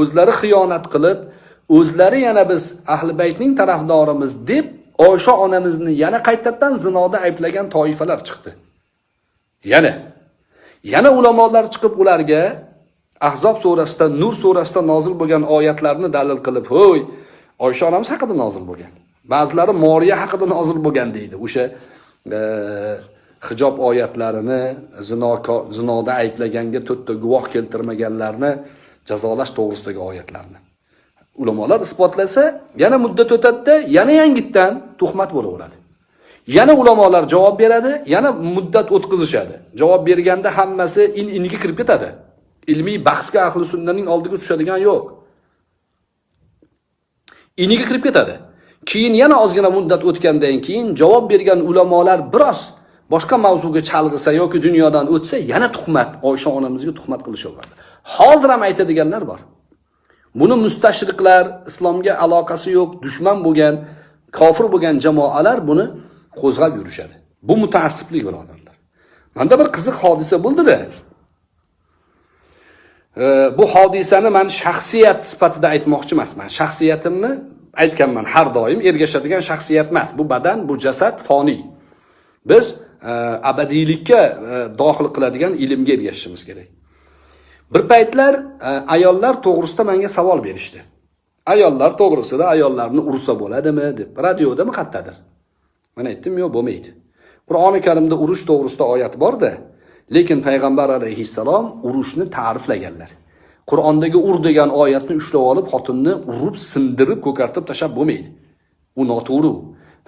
o'zlari xiyonat qilib o'zlari yana biz ahli baytning tarafdorimiz deb osha onamizni yana qaytadan zinoda ayblagan toifalar chiqdi. Yana yana ulamolar chiqib ularga ahzob surasida nur surasida nozil bo'lgan oyatlarni dalil qilib ho'y oysha onamiz haqida nozil bo'lgan. Ba'zilari moriya haqida nozil bo'lgan deydi. O'sha hijob oyatlarini zino zinoda ayblaganga to'rtta guvoh keltirmaganlarni jazolash to'g'risidagi oyatlarni. Ulamolar isbotlasa yana muddat o'tadida yana yangitdan tuhmat bo'laveradi. Yana ulamolar javob beradi yana muddat o'tkazishadi. Javob berganda hammasi in iniga kirib ketadi. Ilmiy bahsga ahli sunnaning oldiga tushadigan yo'q. Iniga kirib ketadi. Keyin yana ozgina muddat o'tgandan keyin javob bergan ulamolar biroz boshqa mavzuga chalg'isa yoki dunyodan o'tsa yana tuhmat oysha onamizga tuhmat qilishaveradi. Hozir ham aytadiganlar bor. Buni mustashriqlar islomga aloqasi yo'q dushman bo'lgan kofir bo'lgan jamoalar buni qo'zg'ab yurishadi. Bu mutaassiblik birodarlar. Manda bir qiziq hodisa bo'ldida. Bu hodisani man shaxsiyat sifatida aytmoqchi emasman shaxsiyatimni aytganman har doim ergashadigan shaxsiyat emas. Bu badan bu jasad foniy. Biz e, abadiylikka e, dohil qiladigan ilmga ergashishimiz kerak. Bir paytlar e, ayollar to'g'risida menga savol berishdi. Ayollar to'g'risida ayollarni ursa bo'ladimi deb. Radiodami qayerdadir man aytdim yo'q bo'lmaydi. Qur'oni karimda urush to'g'risida oyat borda lekin payg'ambar alayhissalom urushni ta'riflaganlar. Qur'ondagi ur degan oyatni ushlab olib xotinni urib sindirib ko'kartib tashlab bo'lmaydi. U noto'g'ri.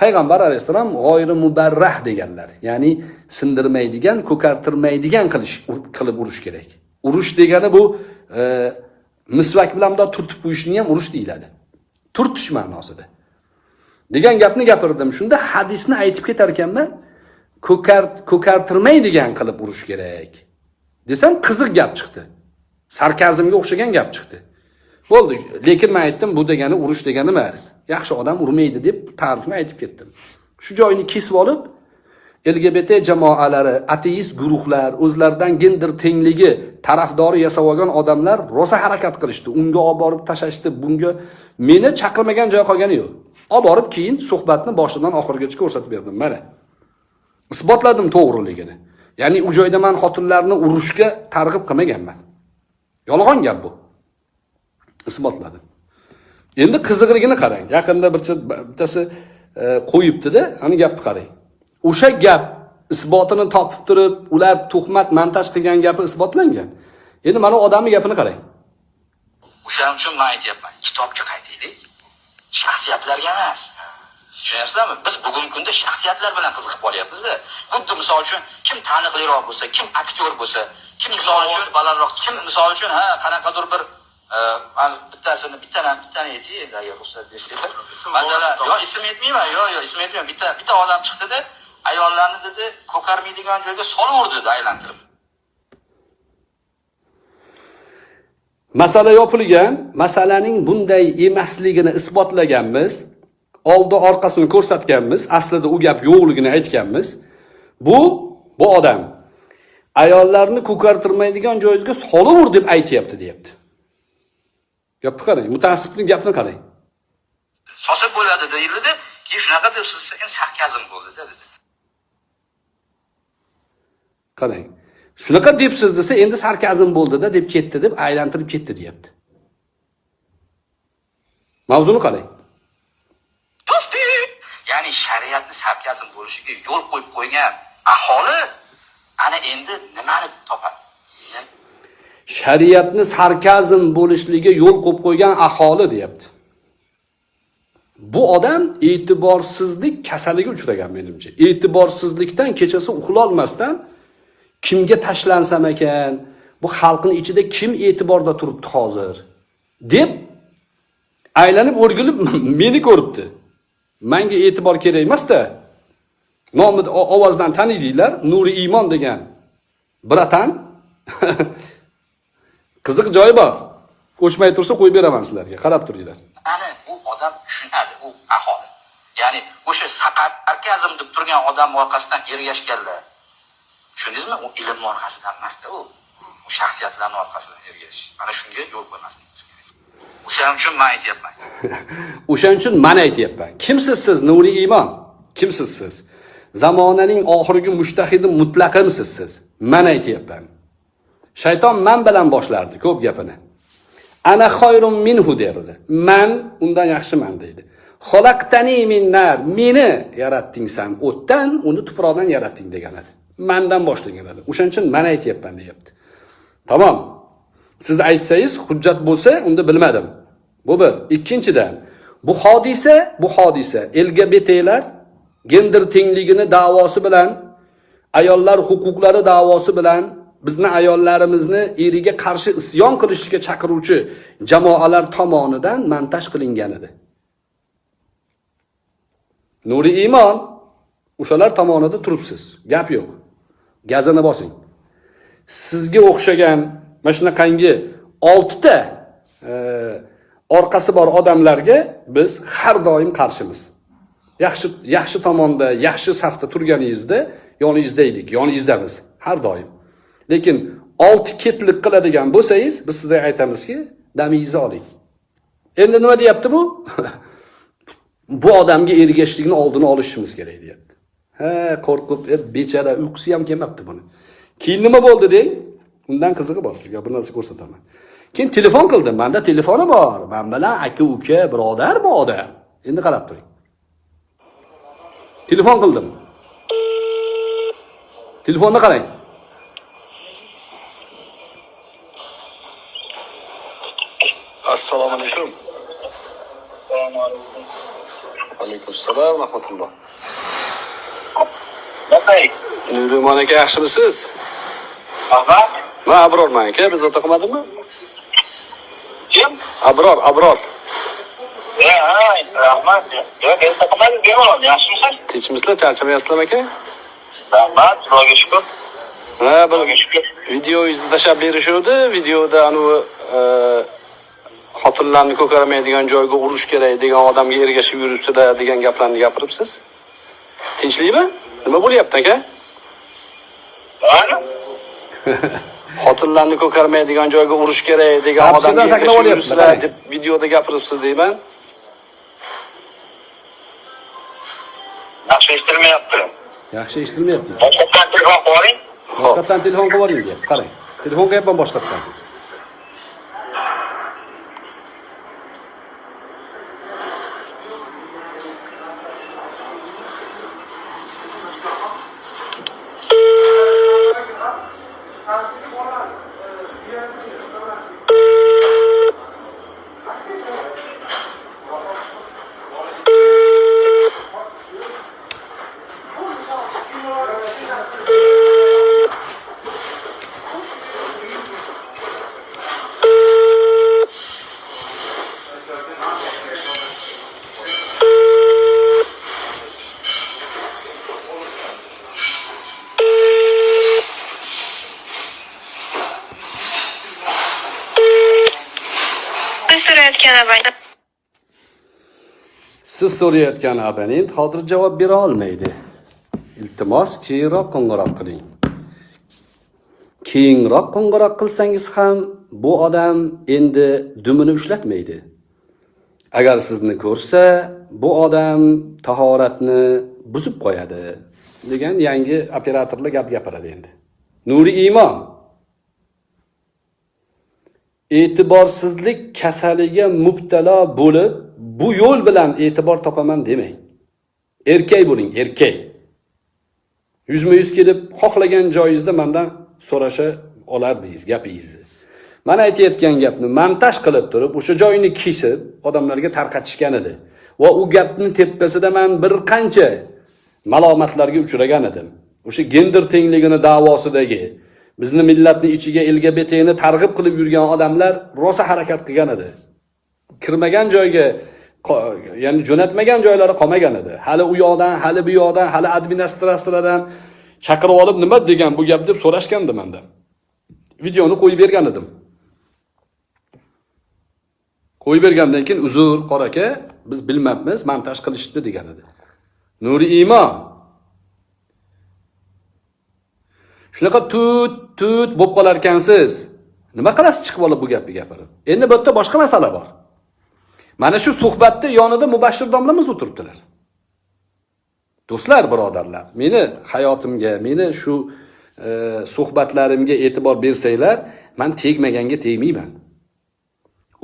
Payg'ambar alayhissalom g'oyri mubarrah deganlar ya'ni sindirmaydigan ko'kartirmaydigan qilish qilib urish kerak. Urush degani bu e, misvak bilan bundoq turtib qo'yishni ham urush deyiladi. Turtish ma'nosida. Degan gapni gapirdim. Shunda hadisni aytib ketar ekanman ko'kart ko'kartirmaydigan qilib urish kerak. Desam qiziq gap chiqdi. Sarkazmga o'xshagan gap chiqdi. Bo'ldi lekin men aytdim bu degani urush degani emas. Yaxshi odam urmaydi deb ta'rifni aytib ketdim. Shu joyni kesib olib lgbt jamoalari ateist guruhlar o'zlaridan gender tengligi tarafdori yasab olgan odamlar rosa harakat qilishdi. Unga olib borib tashlashdi. Bunga meni chaqirmagan joy qolgani yo'q. Olib borib keyin suhbatni boshidan oxirigacha ko'rsatib berdim. Mana isbotladim to'g'riligini. Ya'ni u joyda man xotinlarni urushga targ'ib qilmaganman. Yolg'on gap bu. Isbotladi. Endi qiziqligini qarang. Yaqinda bittasi e, qo'yibdida ani gapni qarang. O'sha gap isbotini topib turib ular tuhmat montaj qilgan gapi isbotlangan. Endi mana odamni gapini qarang. O'shaning uchun man aytyapman kitobga qaytaylik. Shaxsiyatlarga emas. Tushunyapsizlarmi? Biz bugungi kunda shaxsiyatlar bilan qiziqib qolyapmizda. Xuddi misol uchun kim taniqliroq bo'lsa kim aktyor bo'lsa kim misol uchun? Balandroq kim misol uchun? Ha qanaqadir bir e, ani bittasini bittadan bittani aytay endi agar ruxsat bersanglar masalan yo ism aytmayman yo yo ism aytmayman bitta bitta odam chiqdida ayollarni dedi ko'karmaydigan joyga solaverdi dedi aylantirib. Masala yopilgan masalaning bunday emasligini isbotlaganmiz oldi orqasini ko'rsatganmiz aslida u gap yo'qligini aytganmiz. Bu bu odam ayollarni ko'kartirmaydigan joyingizga solavur deb aytyapti deyapti. Gapni qarang mutaassibning gapini qarang. Solsa bo'ladi deyildi keyin shunaqa deb siz sarkazm bo'ldida dedi. Qarang shunaqa debsiz desa endi sarkazm bo'ldida deb ketdi deb aylantirib ketdi deyapti. Mavzuni qarang. Ya'ni shariatni sarkazm bo'lishiga yo'l qo'yib qo'ygan aholi ana endi nimani topadi? Shariatni sarkazm bo'lishligiga yo'l qo'yib qo'ygan aholi deyapti. Bu odam e'tiborsizlik kasaliga uchragan menimcha. E'tiborsizlikdan kechasi uxlolmasdan kimga tashlansam ekan bu xalqni ichida kim e'tiborda turibdi hozir? deb aylanib o'rgilib meni ko'ribdi. Manga e'tibor kerak emasda. Nomni o- ovozdan taniydinglar nuri iymon degan bratan. Qiziq joyi bor. O'chmay tursa qo'yib beraman sizlarga. Qarab turinglar ana bu odam tushunadi u aholi. Ya'ni o'sha sarkazm deb turgan odam orqasidan ergashganlar. Tushundingizmi? U ilmni orqasidan emasda u. U shaxsiyatlarni orqasidan ergashish mana shunga yo'l qo'ymasligimiz kerak. O'shaning uchun man aytyapman. O'shaning uchun man aytyapman. Kimsiz siz nuriy iymon kimsiz siz zamonaning oxirgi mushtahidi mutlaqimsiz siz man aytyapman. Shayton man bilan boshlardi ko'p gapini. Ana xoyrun minhu derdi. Man undan yaxshiman deydi. Xolaqtani min nar meni yaratding san o'tdan uni tuproqdan yaratding degan edi. Mandan boshlagan edi. O'shaning uchun man aytyapman deyapti. Tamom. Siz aytsangiz hujjat bo'lsa unda bilmadim. Bu bir. Ikkinchidan bu hodisa bu hodisa. Lgbtlar gender tengligini davosi bilan ayollar huquqlari davosi bilan bizni ayollarimizni eriga qarshi isyon qilishga chaqiruvchi jamoalar tomonidan montaj qilingan edi. Nuri iymon o'shalar tomonida turibsiz. Gap yo'q. Gazini bosing. Sizga o'xshagan mana shunaqangi oltita e, orqasi bor odamlarga biz har doim qarshimiz. Yaxshi yaxshi tomonda yaxshi safda turganingizda yoningizda edik yoningizdamiz har doim. Lekin olti ketlik qiladigan bo'lsangiz biz sizga aytamizki damingizni oling. Endi nima deyapti bu? Bu odamga ergashishlikni oldini olishimiz kerak deyapti. Ha qo'rqib e, bechara uyqusi ham kelmabdi buni. Keyin nima bo'ldi deng? Undan qizig'i bor sizga bir narsa ko'rsataman. Keyin telefon qildim manda telefoni bor. Man bilan aka uka birodar bu odam endi qarab turing. Telefon qildim. Telefonni qarang. Assalomu alaykum. Alaykum assalom rahmatulloh nurumon aka yaxshimisiz? Man abrorman aka biz o'ta qilmadimmi kim? abror abror rahmat. Yo'q, bemalol, yaxshimisiz? tinchmisizlar charchamayapsizlarmi aka Rahmat, Xudoga shukur. ha bir videoyingizni tashlab berishuvdi videoda anavi e, xotinlarni ko'karmaydigan joyga urish kerak degan odamga ergashib yuribsizlar degan gaplarni gapiribsiz tinchlikmi nima bo'lyapti aka xotinlarni ko'karmaydigan joyga urish kerak degan odamga ergashib yuribsizlar deb videoda gapiribsiz deyman yaxshi eshitilmayapti. yaxshi eshitilmayapti Boshqatdan telefon qilib oling. boshqatdan telefon qilib deyapti qarang telefon qilyapman boshqatdan siz so'rayotgan abonent hozir javob bera olmaydi. Iltimos keyinroq qo'ng'iroq qiling. Keyinroq qo'ng'iroq qilsangiz ham bu odam endi dumini ushlatmaydi. Agar sizni ko'rsa bu odam tahoratni buzib qo'yadi degan yangi operatorlar gap gapiradi endi. Nuri iymon e'tiborsizlik kasaliga mubtalo bo'lib bu yo'l bilan e'tibor topaman demang. Erkak bo'ling erkak. Yuzma yuz kelib xohlagan joyingizda mandan so'rasha olardingiz gapingizni mana aytayotgan gapni montaj qilib turib o'sha joyini kesib odamlarga tarqatishgan edi. Va u gapni tepasida man bir qancha malomatlarga uchragan edim. O'sha gender tengligini da'vosidagi bizni millatni ichiga lgbtni targ'ib qilib yurgan odamlar rosa harakat qilgan edi. Kirmagan joyga ya'ni jo'natmagan joylari qolmagan edi. Hali u yoqdan hali bu yoqdan hali administratsiyadan chaqirib olib nima degan bu gap deb so'rashgandi mandan videoni qo'yib bergan edim. Qo'yib bergandan keyin uzr qora aka biz bilmabmiz montaj qilishibdi degan edi. Nuri iymon shunaqa tut tut bo'lib qolar ekansiz nima qilasiz chiqib olib bu gapni gapirib? Endi bu yerda boshqa masala bor. Mana shu suhbatni yonida mubashshir domlamiz o'tiribdilar. Do'stlar birodarlar meni hayotimga meni shu e, suhbatlarimga e'tibor bersanglar man tegmaganga tegmayman.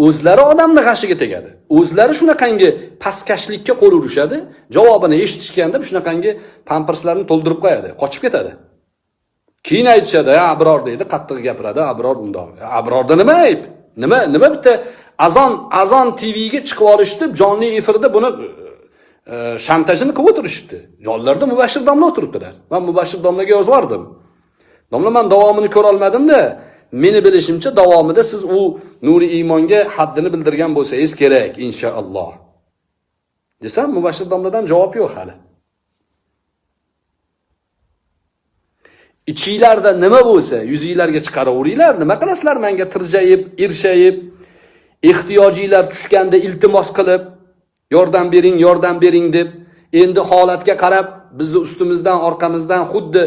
O'zlari odamni g'ashiga tegadi. O'zlari shunaqangi pastkashlikka qo'l urishadi javobini eshitishganda shunaqangi pamperslarni to'ldirib qo'yadi qochib ketadi. Keyin aytishadi abror deydi qattiq gapiradi abror bundoq abrorda nima ayb? Nima nima bitta azon azon tvga chiqib olishdi jonli efirda buni e, e, shantajini qilib o'tirishibdi. Yonlarida mubashir domla o'tiribdilar. Man mubashir domlaga yozvordim domla man davomini ko'rolmadimda. Meni bilishimcha davomida siz u nuri iymonga haddini bildirgan bo'lsangiz kerak inshaalloh. Desam mubashir domladan javob yo'q hali. Ichinglarda nima bo'lsa yuzinglarga chiqaraveringlar nima qilasizlar menga tirjayib irshayib ehtiyojinglar tushganda iltimos qilib yordam bering yordam bering deb endi holatga qarab bizni ustimizdan orqamizdan xuddi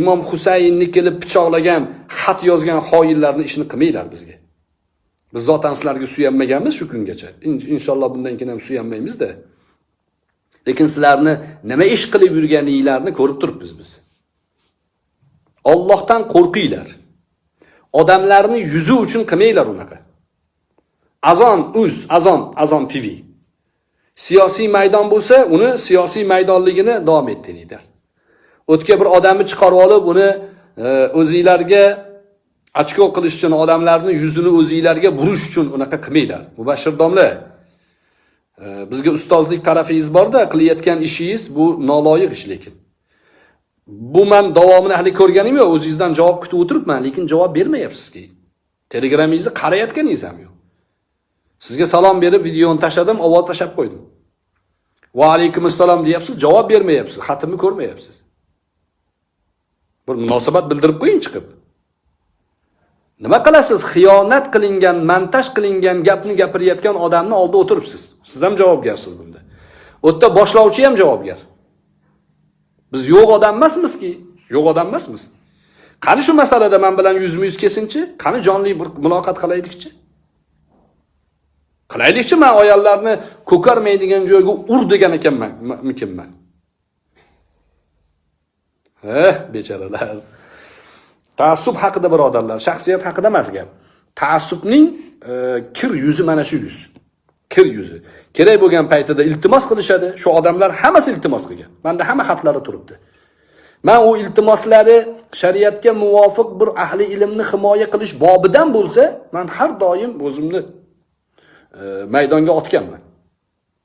imom husaynni kelib pichoqlagan xat yozgan xoinlarni ishini qilmanglar bizga. Biz zotan sizlarga suyanmaganmiz shu kungacha. Inshaalloh bundan keyin ham suyanmaymizda. Lekin sizlarni nima ish qilib yurganinglarni ko'rib turibmiz biz. Allohdan qo'rqinglar. Odamlarni yuzi uchun qilmanglar unaqa. Azon uz, azon, azon TV. Siyosiy maydon bo'lsa, uni siyosiy maydonligini davom ettiringlar. O'tga bir odamni chiqarib olib, uni e, o'zinglarga ochko qilish uchun odamlarni yuzini o'zinglarga burish uchun unaqa qilmanglar. Mubashshir domla, e, bizga ustozlik tarafingiz borda, qilayotgan ishingiz bu noloyiq ish lekin. Bu men davomini hali ko'rganim yo'q, o'zingizdan javob kutib o'tiribman, lekin javob bermayapsizki. Telegramingizni qarayotganingiz ham yo'q. Sizga salom berib videoni tashladim, ovoz tashlab qo'ydim. Va alaykum assalom deyapsiz, javob bermayapsiz, xatimni ko'rmayapsiz. Bir munosabat bildirib qo'ying chiqib. Nima qilasiz? Xiyonat qilingan, montaj qilingan gapni gapirayotgan odamni oldida o'tiribsiz. Siz ham javobgarsiz bunda. O'tda boshlovchi ham javobgar. Biz yo'q odam emasmizki, yo'q odam emasmiz. Qani shu masalada men bilan yuzma yuz kesinchi, qani jonli bir muloqot qilaylikchi? Qilaylikchi, men ayollarni ko'karmaydigan joyga ur degan ekanman, mikinman. Eh, bechoralar. Taassub haqida birodarlar, shaxsiyat haqida emas gap. Taassubning e, kir yuzi mana shu yuz. Kir yuzi. Kerak bo'lgan paytida iltimos qilishadi. Shu odamlar hammasi iltimos qilgan. Menda hamma xatlari turibdi. Men u iltimoslari shariatga muvofiq bir ahli ilmni himoya qilish bobidan bo'lsa, men har doim o'zimni e, maydonga otganman.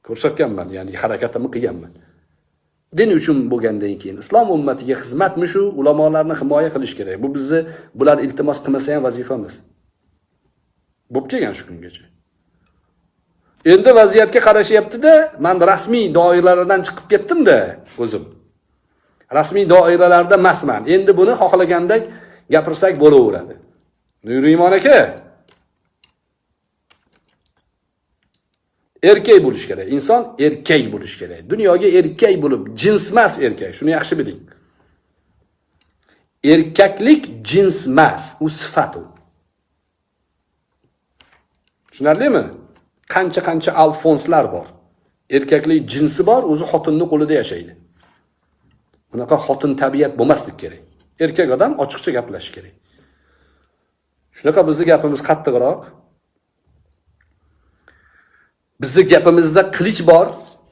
Ko'rsatganman, ya'ni harakatimni qilganman. din uchun bo'lgandan keyin islom ummatiga xizmatmi shu ulamolarni himoya qilish kerak bu bizni bular iltimos qilmasa ham vazifamiz bo'lib kelgan shu kungacha endi vaziyatga qarashyaptida man rasmiy doiralardan chiqib ketdimda o'zim. Rasmiy doiralarda emasman. Endi buni xohlagandek gapirsak bo'laveradi. Nuriymon aka. Erkak bo'lish kerak. Inson erkak bo'lish kerak. Dunyoga erkak bo'lib jins emas erkak. Shuni yaxshi biling. Erkaklik jins emas u sifat u. Tushunarlimi? Qancha qancha alfonslar bor. Erkaklik jinsi bor o'zi xotinni qo'lida yashaydi. Bunaqa xotin tabiat bo'lmaslik kerak. Erkak odam ochiqcha gaplashish kerak. Shunaqa bizni gapimiz qattiqroq. Bizni gapimizda qilich bor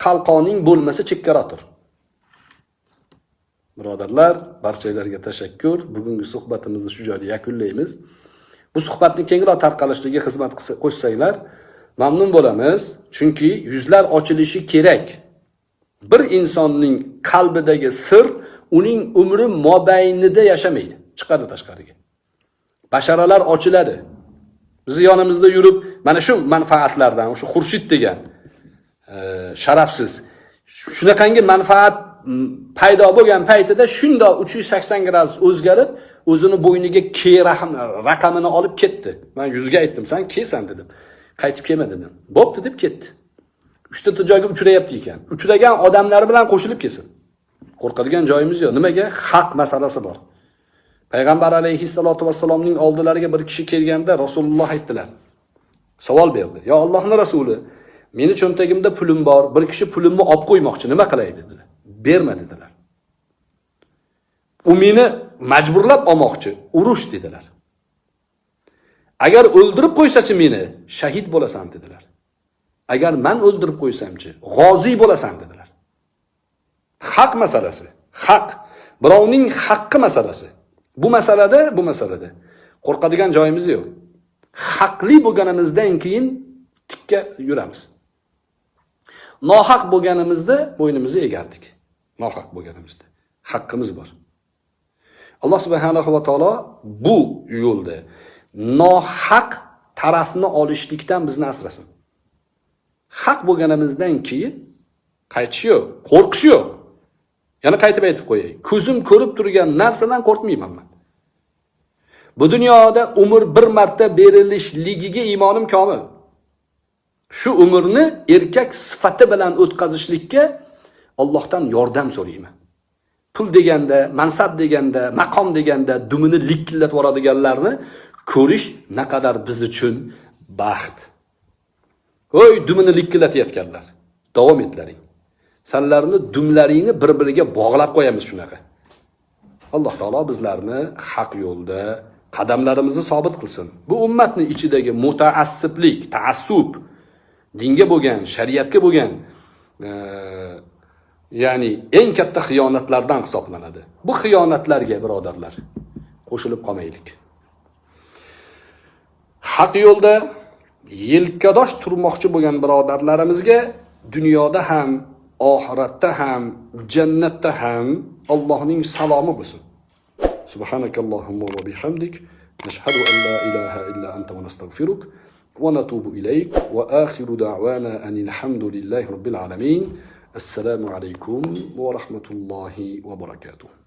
qalqoning bo'lmasa chekkaroq tur birodarlar barchalarga tashakkur. Bugungi suhbatimizni shu joyda yakunlaymiz. Bu suhbatni kengroq tarqalishiga xizmat qilsa- qo'shsanglar mamnun bo'lamiz chunki yuzlar ochilishi kerak. Bir insonning qalbidagi sir uning umri mobaynida yashamaydi chiqadi tashqariga. Basharalar ochiladi. Bizni yonimizda yurib mana shu manfaatlardan o'sha xurshid degan e, sharafsiz shunaqangi manfaat paydo bo'lgan paytida shundoq 380 gradus o'zgarib o'zini bo'yniga K raqamini olib ketdi. Man yuzga aytdim san kelsan dedim. Qaytib kelma dedim bo'pti deb ketdi. Uchta joyga uchrayapti ekan. Uchragan odamlari bilan qo'shilib kelsin. Qo'rqadigan joyimiz yo'q. Nimaga? Haq masalasi bor. Payg'ambar alayhissalotu vassalomning oldilariga bir kishi kelganda rasululloh aytdilar. Savol berdi. Yo allohni rasuli meni cho'ntagimda pulim bor bir kishi pulimni olib qo'ymoqchi nima qilay? dedilar. Berma dedilar. U meni majburlab olmoqchi urush dedilar. Agar o'ldirib qo'ysachi meni shahid bo'lasan dedilar. Agar man o'ldirib qo'ysamchi g'oziy bo'lasan dedilar. Haq masalasi haq. Birovning haqqi masalasi. Bu masalada bu masalada. Qo'rqadigan joyimiz yo'q. Haqli bo'lganimizdan keyin tikka yuramiz. Nohaq bo'lganimizda bo'ynimizni egardik. Nohaq bo'lganimizda. Haqqimiz bor. Alloh subhanahu va taolo bu yo'lda nohaq tarafni olishlikdan bizni asrasin. Haq bo'lganimizdan keyin qaytish yo'q qo'rqish yo'q. Yana qaytib aytib qo'yay ko'zim ko'rib turgan narsadan qo'rqmayman man. Bu dunyoda umr bir marta berilishligiga iymonim komil. Shu umrni erkak sifati bilan o'tkazishlikka Allohdan yordam so'rayman. Pul deganda mansab deganda maqom deganda dumini likillatib yuboradiganlarni ko'rish naqadar biz uchun baxt. Voy dumini likillatayotganlar davom etlaring. Sanlarni dumlaringni bir biriga bog'lab qo'yamiz shunaqa. Alloh taolo bizlarni haq yo'lda qadamlarimizni sobit qilsin. Bu ummatni ichidagi mutaassiblik taassub dinga bo'lgan shariatga bo'lgan e, ya'ni eng katta xiyonatlardan hisoblanadi. Bu xiyonatlarga birodarlar qo'shilib qolmaylik. haq yo'lda yelkadosh turmoqchi bo'lgan birodarlarimizga dunyoda ham oxiratda ham jannatda ham Allohning salomi bo'lsin سبحانك اللهم وبحمدك نشهد أن لا إله إلا أنت ونستغفرك ونتوب إليك وآخر دعوانا أن الحمد لله رب العالمين السلام عليكم ورحمة الله وبركاته